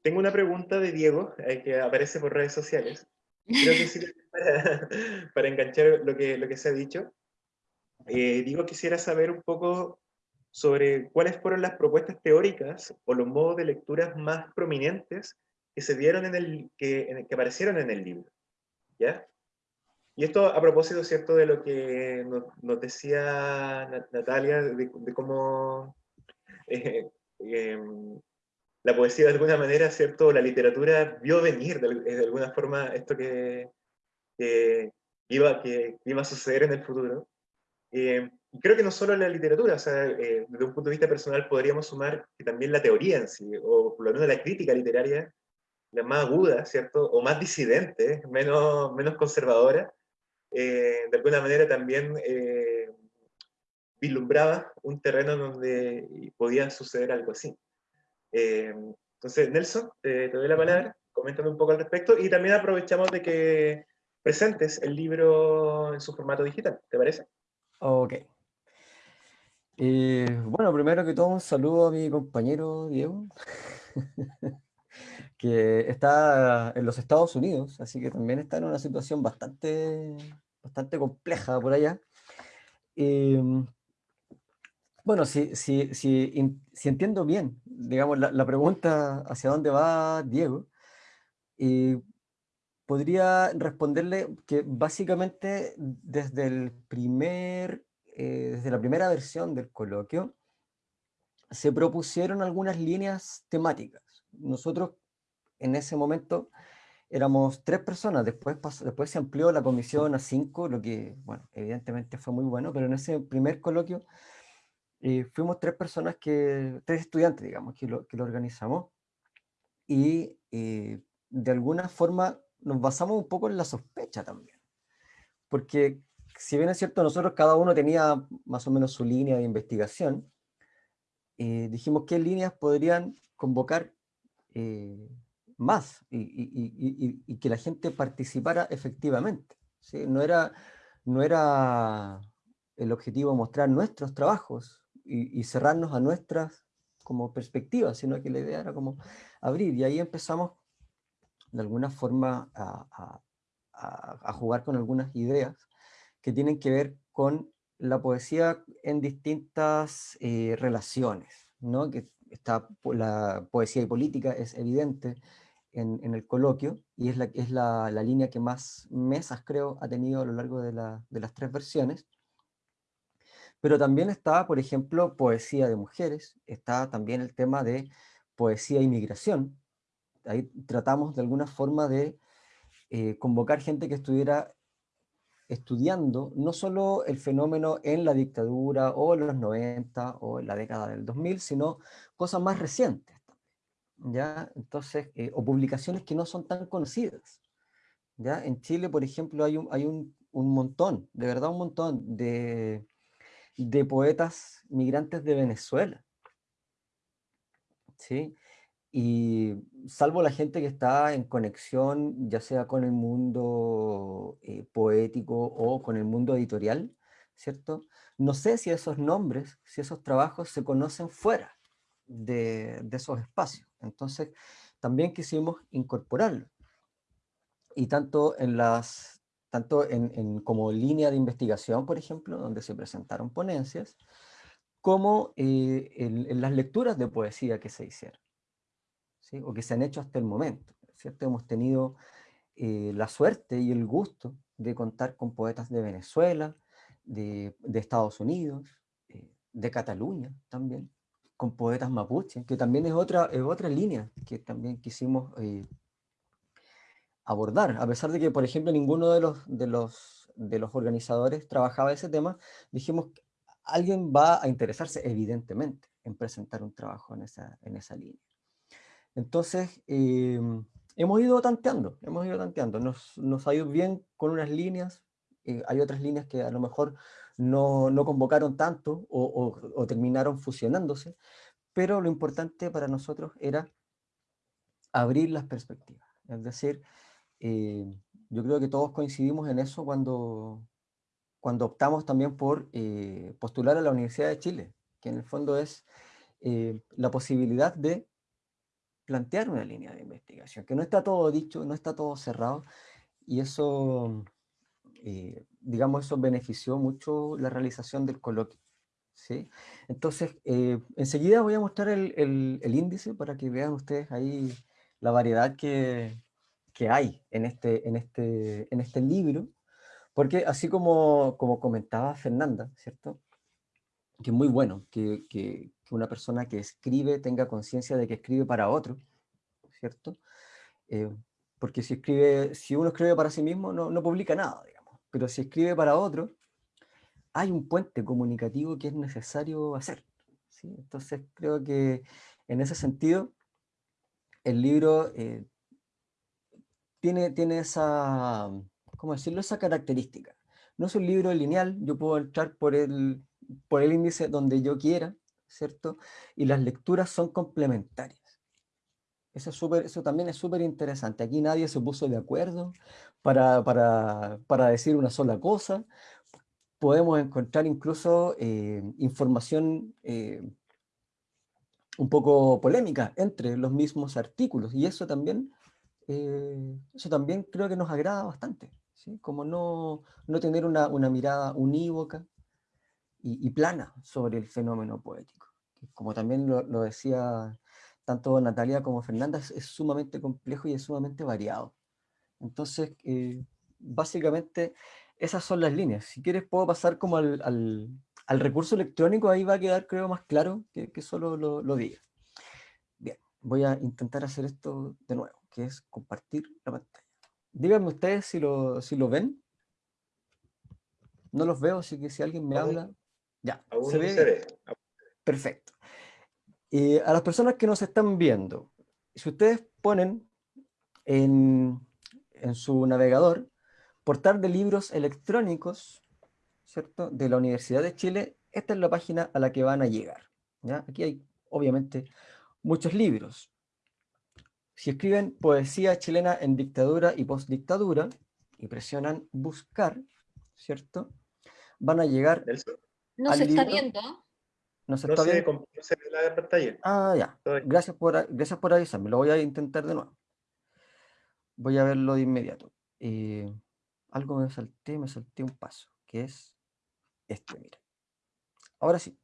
Speaker 1: tengo una pregunta de Diego, que aparece por redes sociales. Creo que sirve para, para enganchar lo que, lo que se ha dicho. Eh, digo, quisiera saber un poco sobre cuáles fueron las propuestas teóricas o los modos de lectura más prominentes que se dieron en el, que, que aparecieron en el libro. ¿Ya? Y esto a propósito, ¿cierto?, de lo que nos, decía Natalia, de, cómo eh, em, la poesía de alguna manera, ¿cierto?, la literatura vio venir de, alguna forma esto que, iba, que iba a suceder en el futuro. Eh, creo que no solo la literatura, o sea, eh, desde un punto de vista personal podríamos sumar que también la teoría en sí, o por lo menos la crítica literaria, la más aguda, ¿cierto? O más disidente, menos, menos conservadora, eh, de alguna manera también vislumbraba un terreno donde podía suceder algo así. entonces, Nelson, te doy la palabra, coméntame un poco al respecto, y también aprovechamos de que presentes el libro en su formato digital, ¿te parece?
Speaker 3: Ok. Eh, bueno, primero que todo, un saludo a mi compañero Diego, que está en los Estados Unidos, así que también está en una situación bastante, bastante compleja por allá. Em, bueno, si, si, si, si, entiendo bien, digamos, la, la, pregunta hacia dónde va Diego, eh, podría responderle que básicamente desde, el primer, eh, desde la primera versión del coloquio se propusieron algunas líneas temáticas. Nosotros en ese momento éramos tres personas, después, después se amplió la comisión a cinco, lo que, bueno, evidentemente fue muy bueno, pero en ese primer coloquio eh, fuimos tres personas, que, tres estudiantes, digamos, que lo, que lo organizamos, y eh, de alguna forma nos basamos un poco en la sospecha también. Porque si bien es cierto, nosotros cada uno tenía más o menos su línea de investigación, eh, dijimos qué líneas podrían convocar eh, más y, que la gente participara efectivamente. ¿sí? No, era, no era el objetivo mostrar nuestros trabajos y, cerrarnos a nuestras como perspectivas, sino que la idea era como abrir, y ahí empezamos de alguna forma a, jugar con algunas ideas que tienen que ver con la poesía en distintas eh, relaciones, ¿no? que está, la poesía y política es evidente en, el coloquio, y es, la, es la, línea que más mesas, creo, ha tenido a lo largo de, de las tres versiones, pero también está, por ejemplo, poesía de mujeres, está también el tema de poesía e inmigración, ahí tratamos de alguna forma de eh, convocar gente que estuviera estudiando no solo el fenómeno en la dictadura o en los 90 o en la década del 2000, sino cosas más recientes. ¿ya? Entonces, eh, o publicaciones que no son tan conocidas. ¿ya? En Chile, por ejemplo, hay un, hay un, un montón, de verdad un montón de, de poetas migrantes de Venezuela. ¿sí? Y salvo la gente que está en conexión, ya sea con el mundo eh, poético o con el mundo editorial, ¿cierto? No sé si esos nombres, si esos trabajos se conocen fuera de, esos espacios. Entonces, también quisimos incorporarlo. Y tanto en las tanto en, como línea de investigación, por ejemplo, donde se presentaron ponencias, como eh, en, las lecturas de poesía que se hicieron o que se han hecho hasta el momento. ¿cierto? Hemos tenido eh, la suerte y el gusto de contar con poetas de Venezuela, de, Estados Unidos, eh, de Cataluña también, con poetas mapuche, que también es otra, es otra línea que también quisimos eh, abordar, a pesar de que, por ejemplo, ninguno de los, de los, de los organizadores trabajaba ese tema, dijimos que alguien va a interesarse, evidentemente, en presentar un trabajo en esa, en esa línea. Entonces, em, hemos ido tanteando, hemos ido tanteando, nos, nos ha ido bien con unas líneas, eh, hay otras líneas que a lo mejor no, no convocaron tanto o, terminaron fusionándose, pero lo importante para nosotros era abrir las perspectivas, es decir, eh, yo creo que todos coincidimos en eso cuando, cuando optamos también por eh, postular a la Universidad de Chile, que en el fondo es la posibilidad de plantear una línea de investigación, que no está todo dicho, no está todo cerrado, y eso, eh, digamos, eso benefició mucho la realización del coloquio. ¿sí? Entonces, eh, enseguida voy a mostrar el, el, índice para que vean ustedes ahí la variedad que, que hay en este, en, este, en este libro, porque así como, como comentaba Fernanda, ¿cierto? que es muy bueno que, que, una persona que escribe tenga conciencia de que escribe para otro, ¿cierto? Eh, porque si, escribe, si uno escribe para sí mismo no, no publica nada, digamos, pero si escribe para otro, hay un puente comunicativo que es necesario hacer. ¿sí? Entonces creo que en ese sentido el libro eh, tiene, tiene esa, ¿cómo decirlo? esa característica. No es un libro lineal, yo puedo entrar por el, por el índice donde yo quiera, ¿cierto? Y las lecturas son complementarias. Eso, es super, eso también es súper interesante. Aquí nadie se puso de acuerdo para, para, para, decir una sola cosa. Podemos encontrar incluso eh, información eh, un poco polémica entre los mismos artículos. Y eso también, eh, eso también creo que nos agrada bastante. Como no, no tener una, una mirada unívoca, y, plana sobre el fenómeno poético. Como también lo, decía tanto Natalia como Fernanda, es, sumamente complejo y es sumamente variado. Entonces, eh, básicamente, esas son las líneas. Si quieres puedo pasar como al, al, recurso electrónico, ahí va a quedar creo más claro que, que solo lo, lo diga. Bien, voy a intentar hacer esto de nuevo, que es compartir la pantalla. Díganme ustedes si lo, si lo ven. No los veo, así que si alguien me habla, ya,
Speaker 1: se ve.
Speaker 3: Perfecto. Y a las personas que nos están viendo, si ustedes ponen en, su navegador portal de libros electrónicos, ¿cierto? De la Universidad de Chile, esta es la página a la que van a llegar. ¿ya? Aquí hay, obviamente, muchos libros. Si escriben poesía chilena en dictadura y postdictadura, y presionan buscar, ¿cierto? Van a llegar
Speaker 2: no se está viendo.
Speaker 3: No se está viendo.
Speaker 1: No se ve la pantalla.
Speaker 3: Ah, ya. Gracias por, gracias por avisarme. Lo voy a intentar de nuevo. Voy a verlo de inmediato. Eh, algo me salté, me salté un paso, que es este, mira. Ahora sí.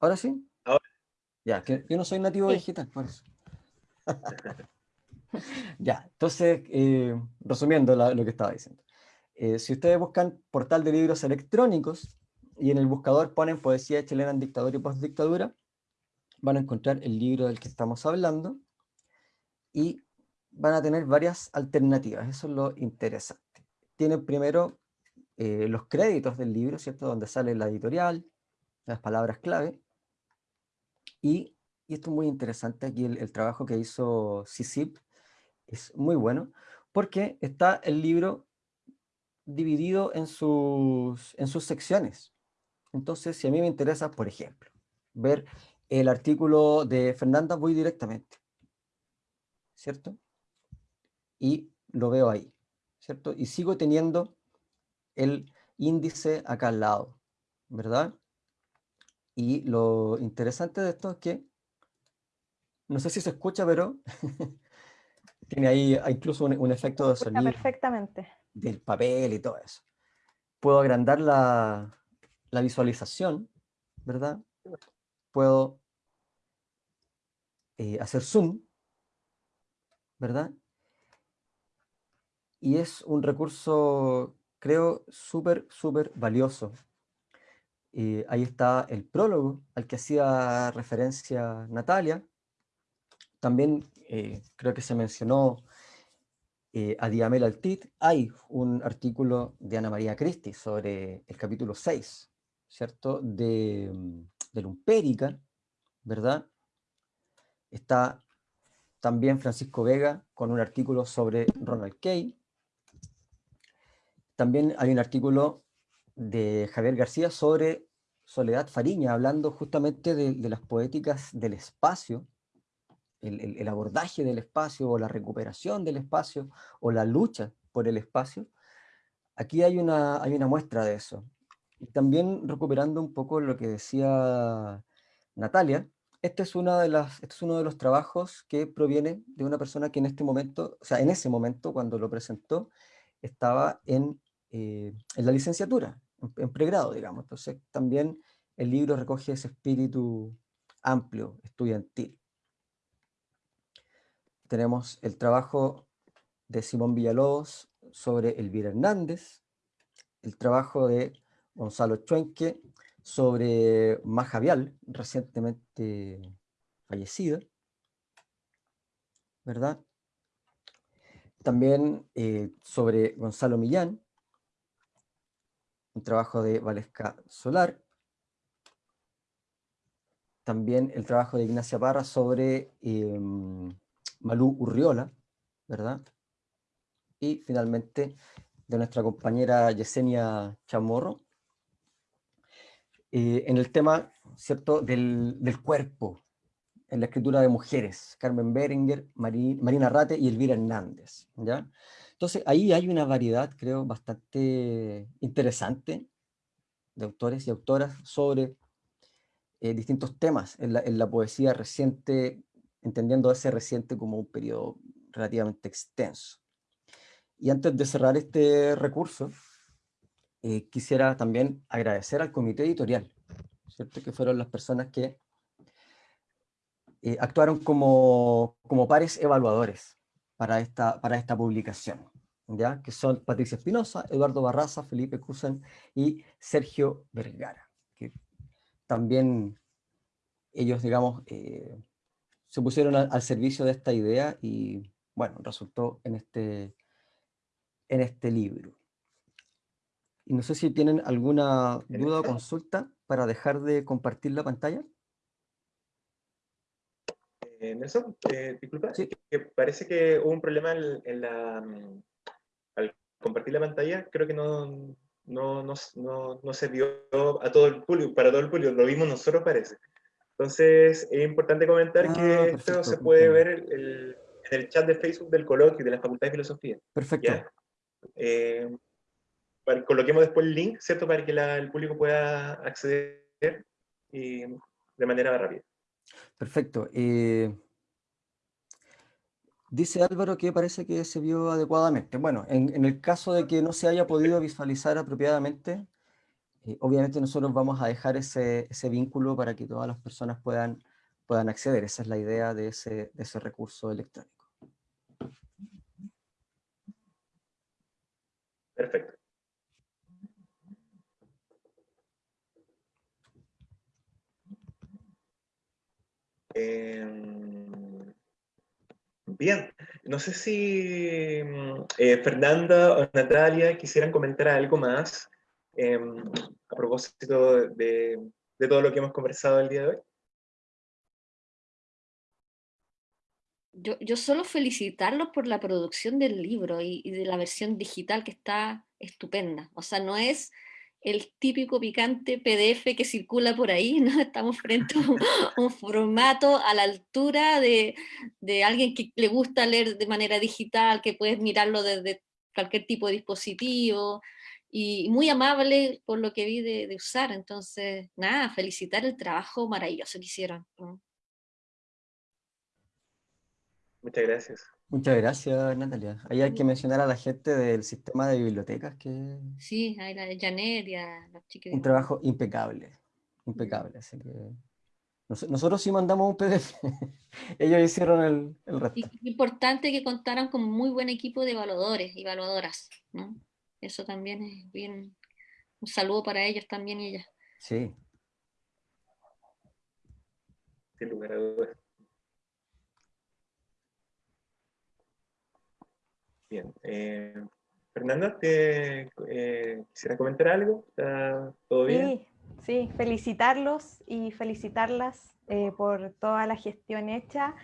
Speaker 3: ¿Ahora sí?
Speaker 1: Ahora.
Speaker 3: Ya, que yo no soy nativo digital, por eso. ya, entonces, eh, resumiendo lo que estaba diciendo. Eh, si ustedes buscan portal de libros electrónicos y en el buscador ponen poesía chilena en dictadura y postdictadura, van a encontrar el libro del que estamos hablando y van a tener varias alternativas, eso es lo interesante. Tienen primero eh, los créditos del libro, ¿cierto? Donde sale la editorial, las palabras clave, y, y esto es muy interesante, aquí el, trabajo que hizo CICIP es muy bueno, porque está el libro dividido en sus, en sus secciones. Entonces, si a mí me interesa, por ejemplo, ver el artículo de Fernanda, voy directamente, ¿cierto? Y lo veo ahí, ¿cierto? Y sigo teniendo el índice acá al lado, ¿verdad? Y lo interesante de esto es que, no sé si se escucha, pero tiene ahí incluso un, efecto de sonido.
Speaker 4: Perfectamente
Speaker 3: del papel y todo eso. Puedo agrandar la, visualización, ¿verdad? Puedo eh, hacer zoom, ¿verdad? Y es un recurso, creo, súper, súper valioso. eh, ahí está el prólogo al que hacía referencia Natalia. También eh, creo que se mencionó eh, a Diamel Altit. Hay un artículo de Ana María Cristi sobre el capítulo 6, ¿cierto? De, de Lumpérica, ¿verdad? Está también Francisco Vega con un artículo sobre Ronald Kay. También hay un artículo de Javier García sobre Soledad Fariña, hablando justamente de, las poéticas del espacio, el, abordaje del espacio, o la recuperación del espacio, o la lucha por el espacio. Aquí hay una, hay una muestra de eso. Y también recuperando un poco lo que decía Natalia, este es, una de las, este es uno de los trabajos que proviene de una persona que en este momento, o sea, en ese momento, cuando lo presentó, estaba en, eh, en la licenciatura, en, pregrado, digamos. Entonces también el libro recoge ese espíritu amplio, estudiantil. Tenemos el trabajo de Simón Villalobos sobre Elvira Hernández, el trabajo de Gonzalo Chuenque sobre Maja Vial, recientemente fallecida, ¿verdad? También eh, sobre Gonzalo Millán, un trabajo de Valesca Solar. También el trabajo de Ignacia Parra sobre em, Malú Urriola, ¿verdad? Y finalmente de nuestra compañera Yesenia Chamorro, eh, en el tema ¿cierto? Del, del, cuerpo, en la escritura de mujeres, Carmen Berenguer, Marina Rate y Elvira Hernández. ¿ya? Entonces ahí hay una variedad, creo, bastante interesante de autores y autoras sobre eh, distintos temas en la, poesía reciente, entendiendo ese reciente como un periodo relativamente extenso. Y antes de cerrar este recurso, eh, quisiera también agradecer al comité editorial, ¿cierto? que fueron las personas que eh, actuaron como, como pares evaluadores para esta, para esta publicación. ¿ya? que son Patricia Espinosa, Eduardo Barraza, Felipe Cusan y Sergio Vergara, que también ellos, digamos, eh, se pusieron al, servicio de esta idea y, bueno, resultó en este, en este libro. Y no sé si tienen alguna duda o consulta para dejar de compartir la pantalla.
Speaker 1: Eh, Nelson, eh, disculpa, que parece que hubo un problema en la, mm, compartir la pantalla, creo que no, no, no, no, se vio a todo el público, para todo el público, lo vimos nosotros parece. Entonces, es importante comentar que ah, esto se puede ver el, en el chat de Facebook del coloquio de la Facultad de Filosofía.
Speaker 3: Perfecto.
Speaker 1: Eh, coloquemos después el link, ¿cierto? Para que el público pueda acceder y, de manera rápida.
Speaker 3: Perfecto. Eh, Dice Álvaro que parece que se vio adecuadamente. Bueno, en, el caso de que no se haya podido visualizar apropiadamente, eh, obviamente nosotros vamos a dejar ese, vínculo para que todas las personas puedan, puedan acceder. Esa es la idea de ese, recurso electrónico.
Speaker 1: Perfecto. Eh... Bien, no sé si mm, eh, Fernanda o Natalia quisieran comentar algo más em, a propósito de, todo lo que hemos conversado el día de hoy.
Speaker 2: Yo, solo felicitarlos por la producción del libro y, y, de la versión digital que está estupenda. O sea, no es el típico picante PDF que circula por ahí, ¿no? Estamos frente a un, formato a la altura de, alguien que le gusta leer de manera digital, que puedes mirarlo desde cualquier tipo de dispositivo, y muy amable por lo que vi de, usar, entonces, nada, felicitar el trabajo maravilloso que hicieron.
Speaker 1: Muchas gracias.
Speaker 3: Muchas gracias, Natalia. Ahí hay que mencionar a la gente del sistema de bibliotecas que...
Speaker 2: Sí, a la Janet y a
Speaker 3: los Un trabajo impecable, impecable, así que... Nosotros sí mandamos un PDF, ellos hicieron el, el resto.
Speaker 2: Y importante que contaran con muy buen equipo de evaluadores y evaluadoras, ¿no? Eso también es bien, un saludo para ellos también y ellas.
Speaker 3: Sí.
Speaker 1: Sin lugar a dudas. Bien. Eh, Fernanda, ¿te eh, quisiera comentar algo? ¿Está todo bien?
Speaker 4: Sí, sí, felicitarlos y felicitarlas eh, por toda la gestión hecha.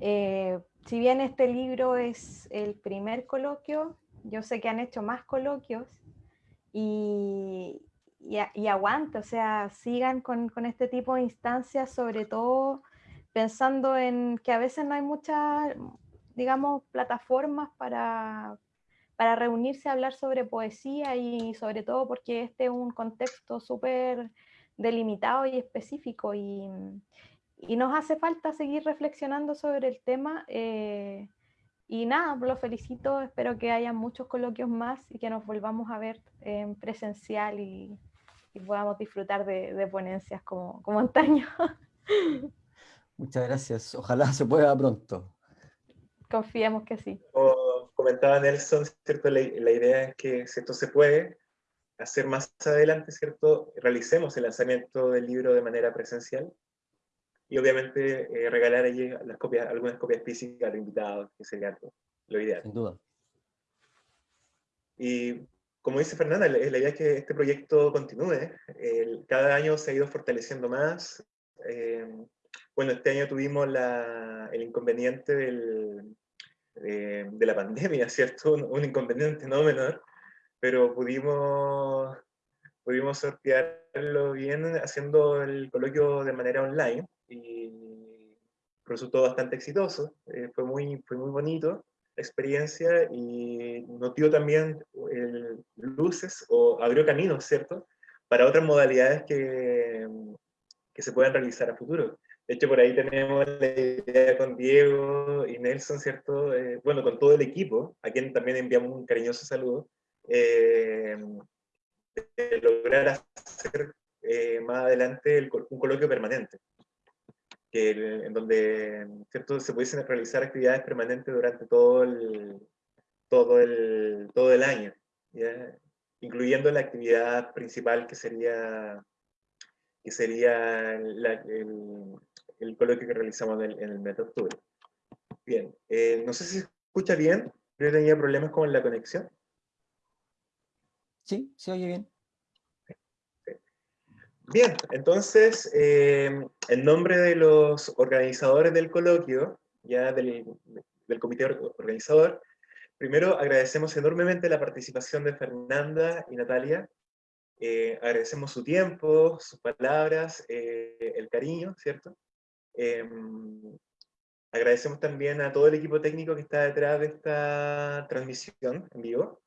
Speaker 4: si bien este libro es el primer coloquio, yo sé que han hecho más coloquios y, y, aguante, o sea, sigan con, con, este tipo de instancias, sobre todo pensando en que a veces no hay muchas, digamos, plataformas para, para reunirse a hablar sobre poesía y sobre todo porque este es un contexto súper delimitado y específico y, y, nos hace falta seguir reflexionando sobre el tema. Eh, y nada, lo felicito, espero que haya muchos coloquios más y que nos volvamos a ver en presencial y, podamos disfrutar de, ponencias como, como antaño.
Speaker 3: Muchas gracias, ojalá se pueda pronto.
Speaker 4: Confiemos que sí.
Speaker 1: Como comentaba Nelson, ¿cierto? La, la idea es que si esto se puede hacer más adelante, ¿cierto? Realicemos el lanzamiento del libro de manera presencial y obviamente eh, regalar allí las copias, algunas copias físicas a los invitados, que sería lo ideal.
Speaker 3: Sin duda.
Speaker 1: Y como dice Fernanda, la, idea es que este proyecto continúe. cada año se ha ido fortaleciendo más. Eh, bueno, este año tuvimos la, el inconveniente del, de la pandemia, ¿cierto? Un, un, inconveniente no menor, pero pudimos, pudimos sortearlo bien haciendo el coloquio de manera online y resultó bastante exitoso, eh, fue, muy, fue muy bonito la experiencia y nos dio también luces o abrió caminos, ¿cierto? Para otras modalidades que, que se puedan realizar a futuro. De hecho, por ahí tenemos la idea con Diego y Nelson, ¿cierto? Eh, bueno, con todo el equipo, a quien también enviamos un cariñoso saludo, eh, de lograr hacer más adelante un coloquio permanente que, en donde ¿cierto? se pudiesen realizar actividades permanentes durante todo el, todo el, todo el año, incluyendo la actividad principal que sería, que sería el, el, coloquio que realizamos en el, mes de octubre. Bien, eh, no sé si se escucha bien, yo tenía problemas con la conexión.
Speaker 3: Sí, se oye bien.
Speaker 1: Bien, entonces, eh, en nombre de los organizadores del coloquio, ya del, comité organizador, primero agradecemos enormemente la participación de Fernanda y Natalia, eh, agradecemos su tiempo, sus palabras, eh, el cariño, ¿cierto? agradecemos también a todo el equipo técnico que está detrás de esta transmisión en vivo.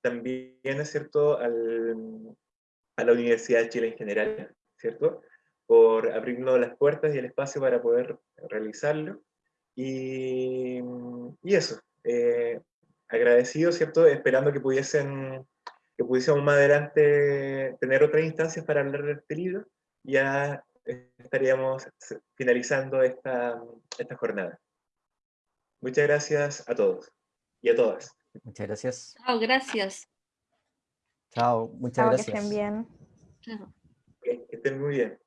Speaker 1: también, es cierto, al, a la Universidad de Chile en general, ¿cierto? Por abrirnos las puertas y el espacio para poder realizarlo. Y, y eso, eh, agradecido, ¿cierto? Esperando que pudiesen que pudiésemos más adelante tener otras instancias para hablar de este libro, ya estaríamos finalizando esta, esta jornada. Muchas gracias a todos y a todas.
Speaker 3: Muchas gracias.
Speaker 2: Chao, gracias.
Speaker 3: Chao, muchas gracias.
Speaker 4: Que estén bien.
Speaker 2: Chao.
Speaker 1: Que estén muy bien.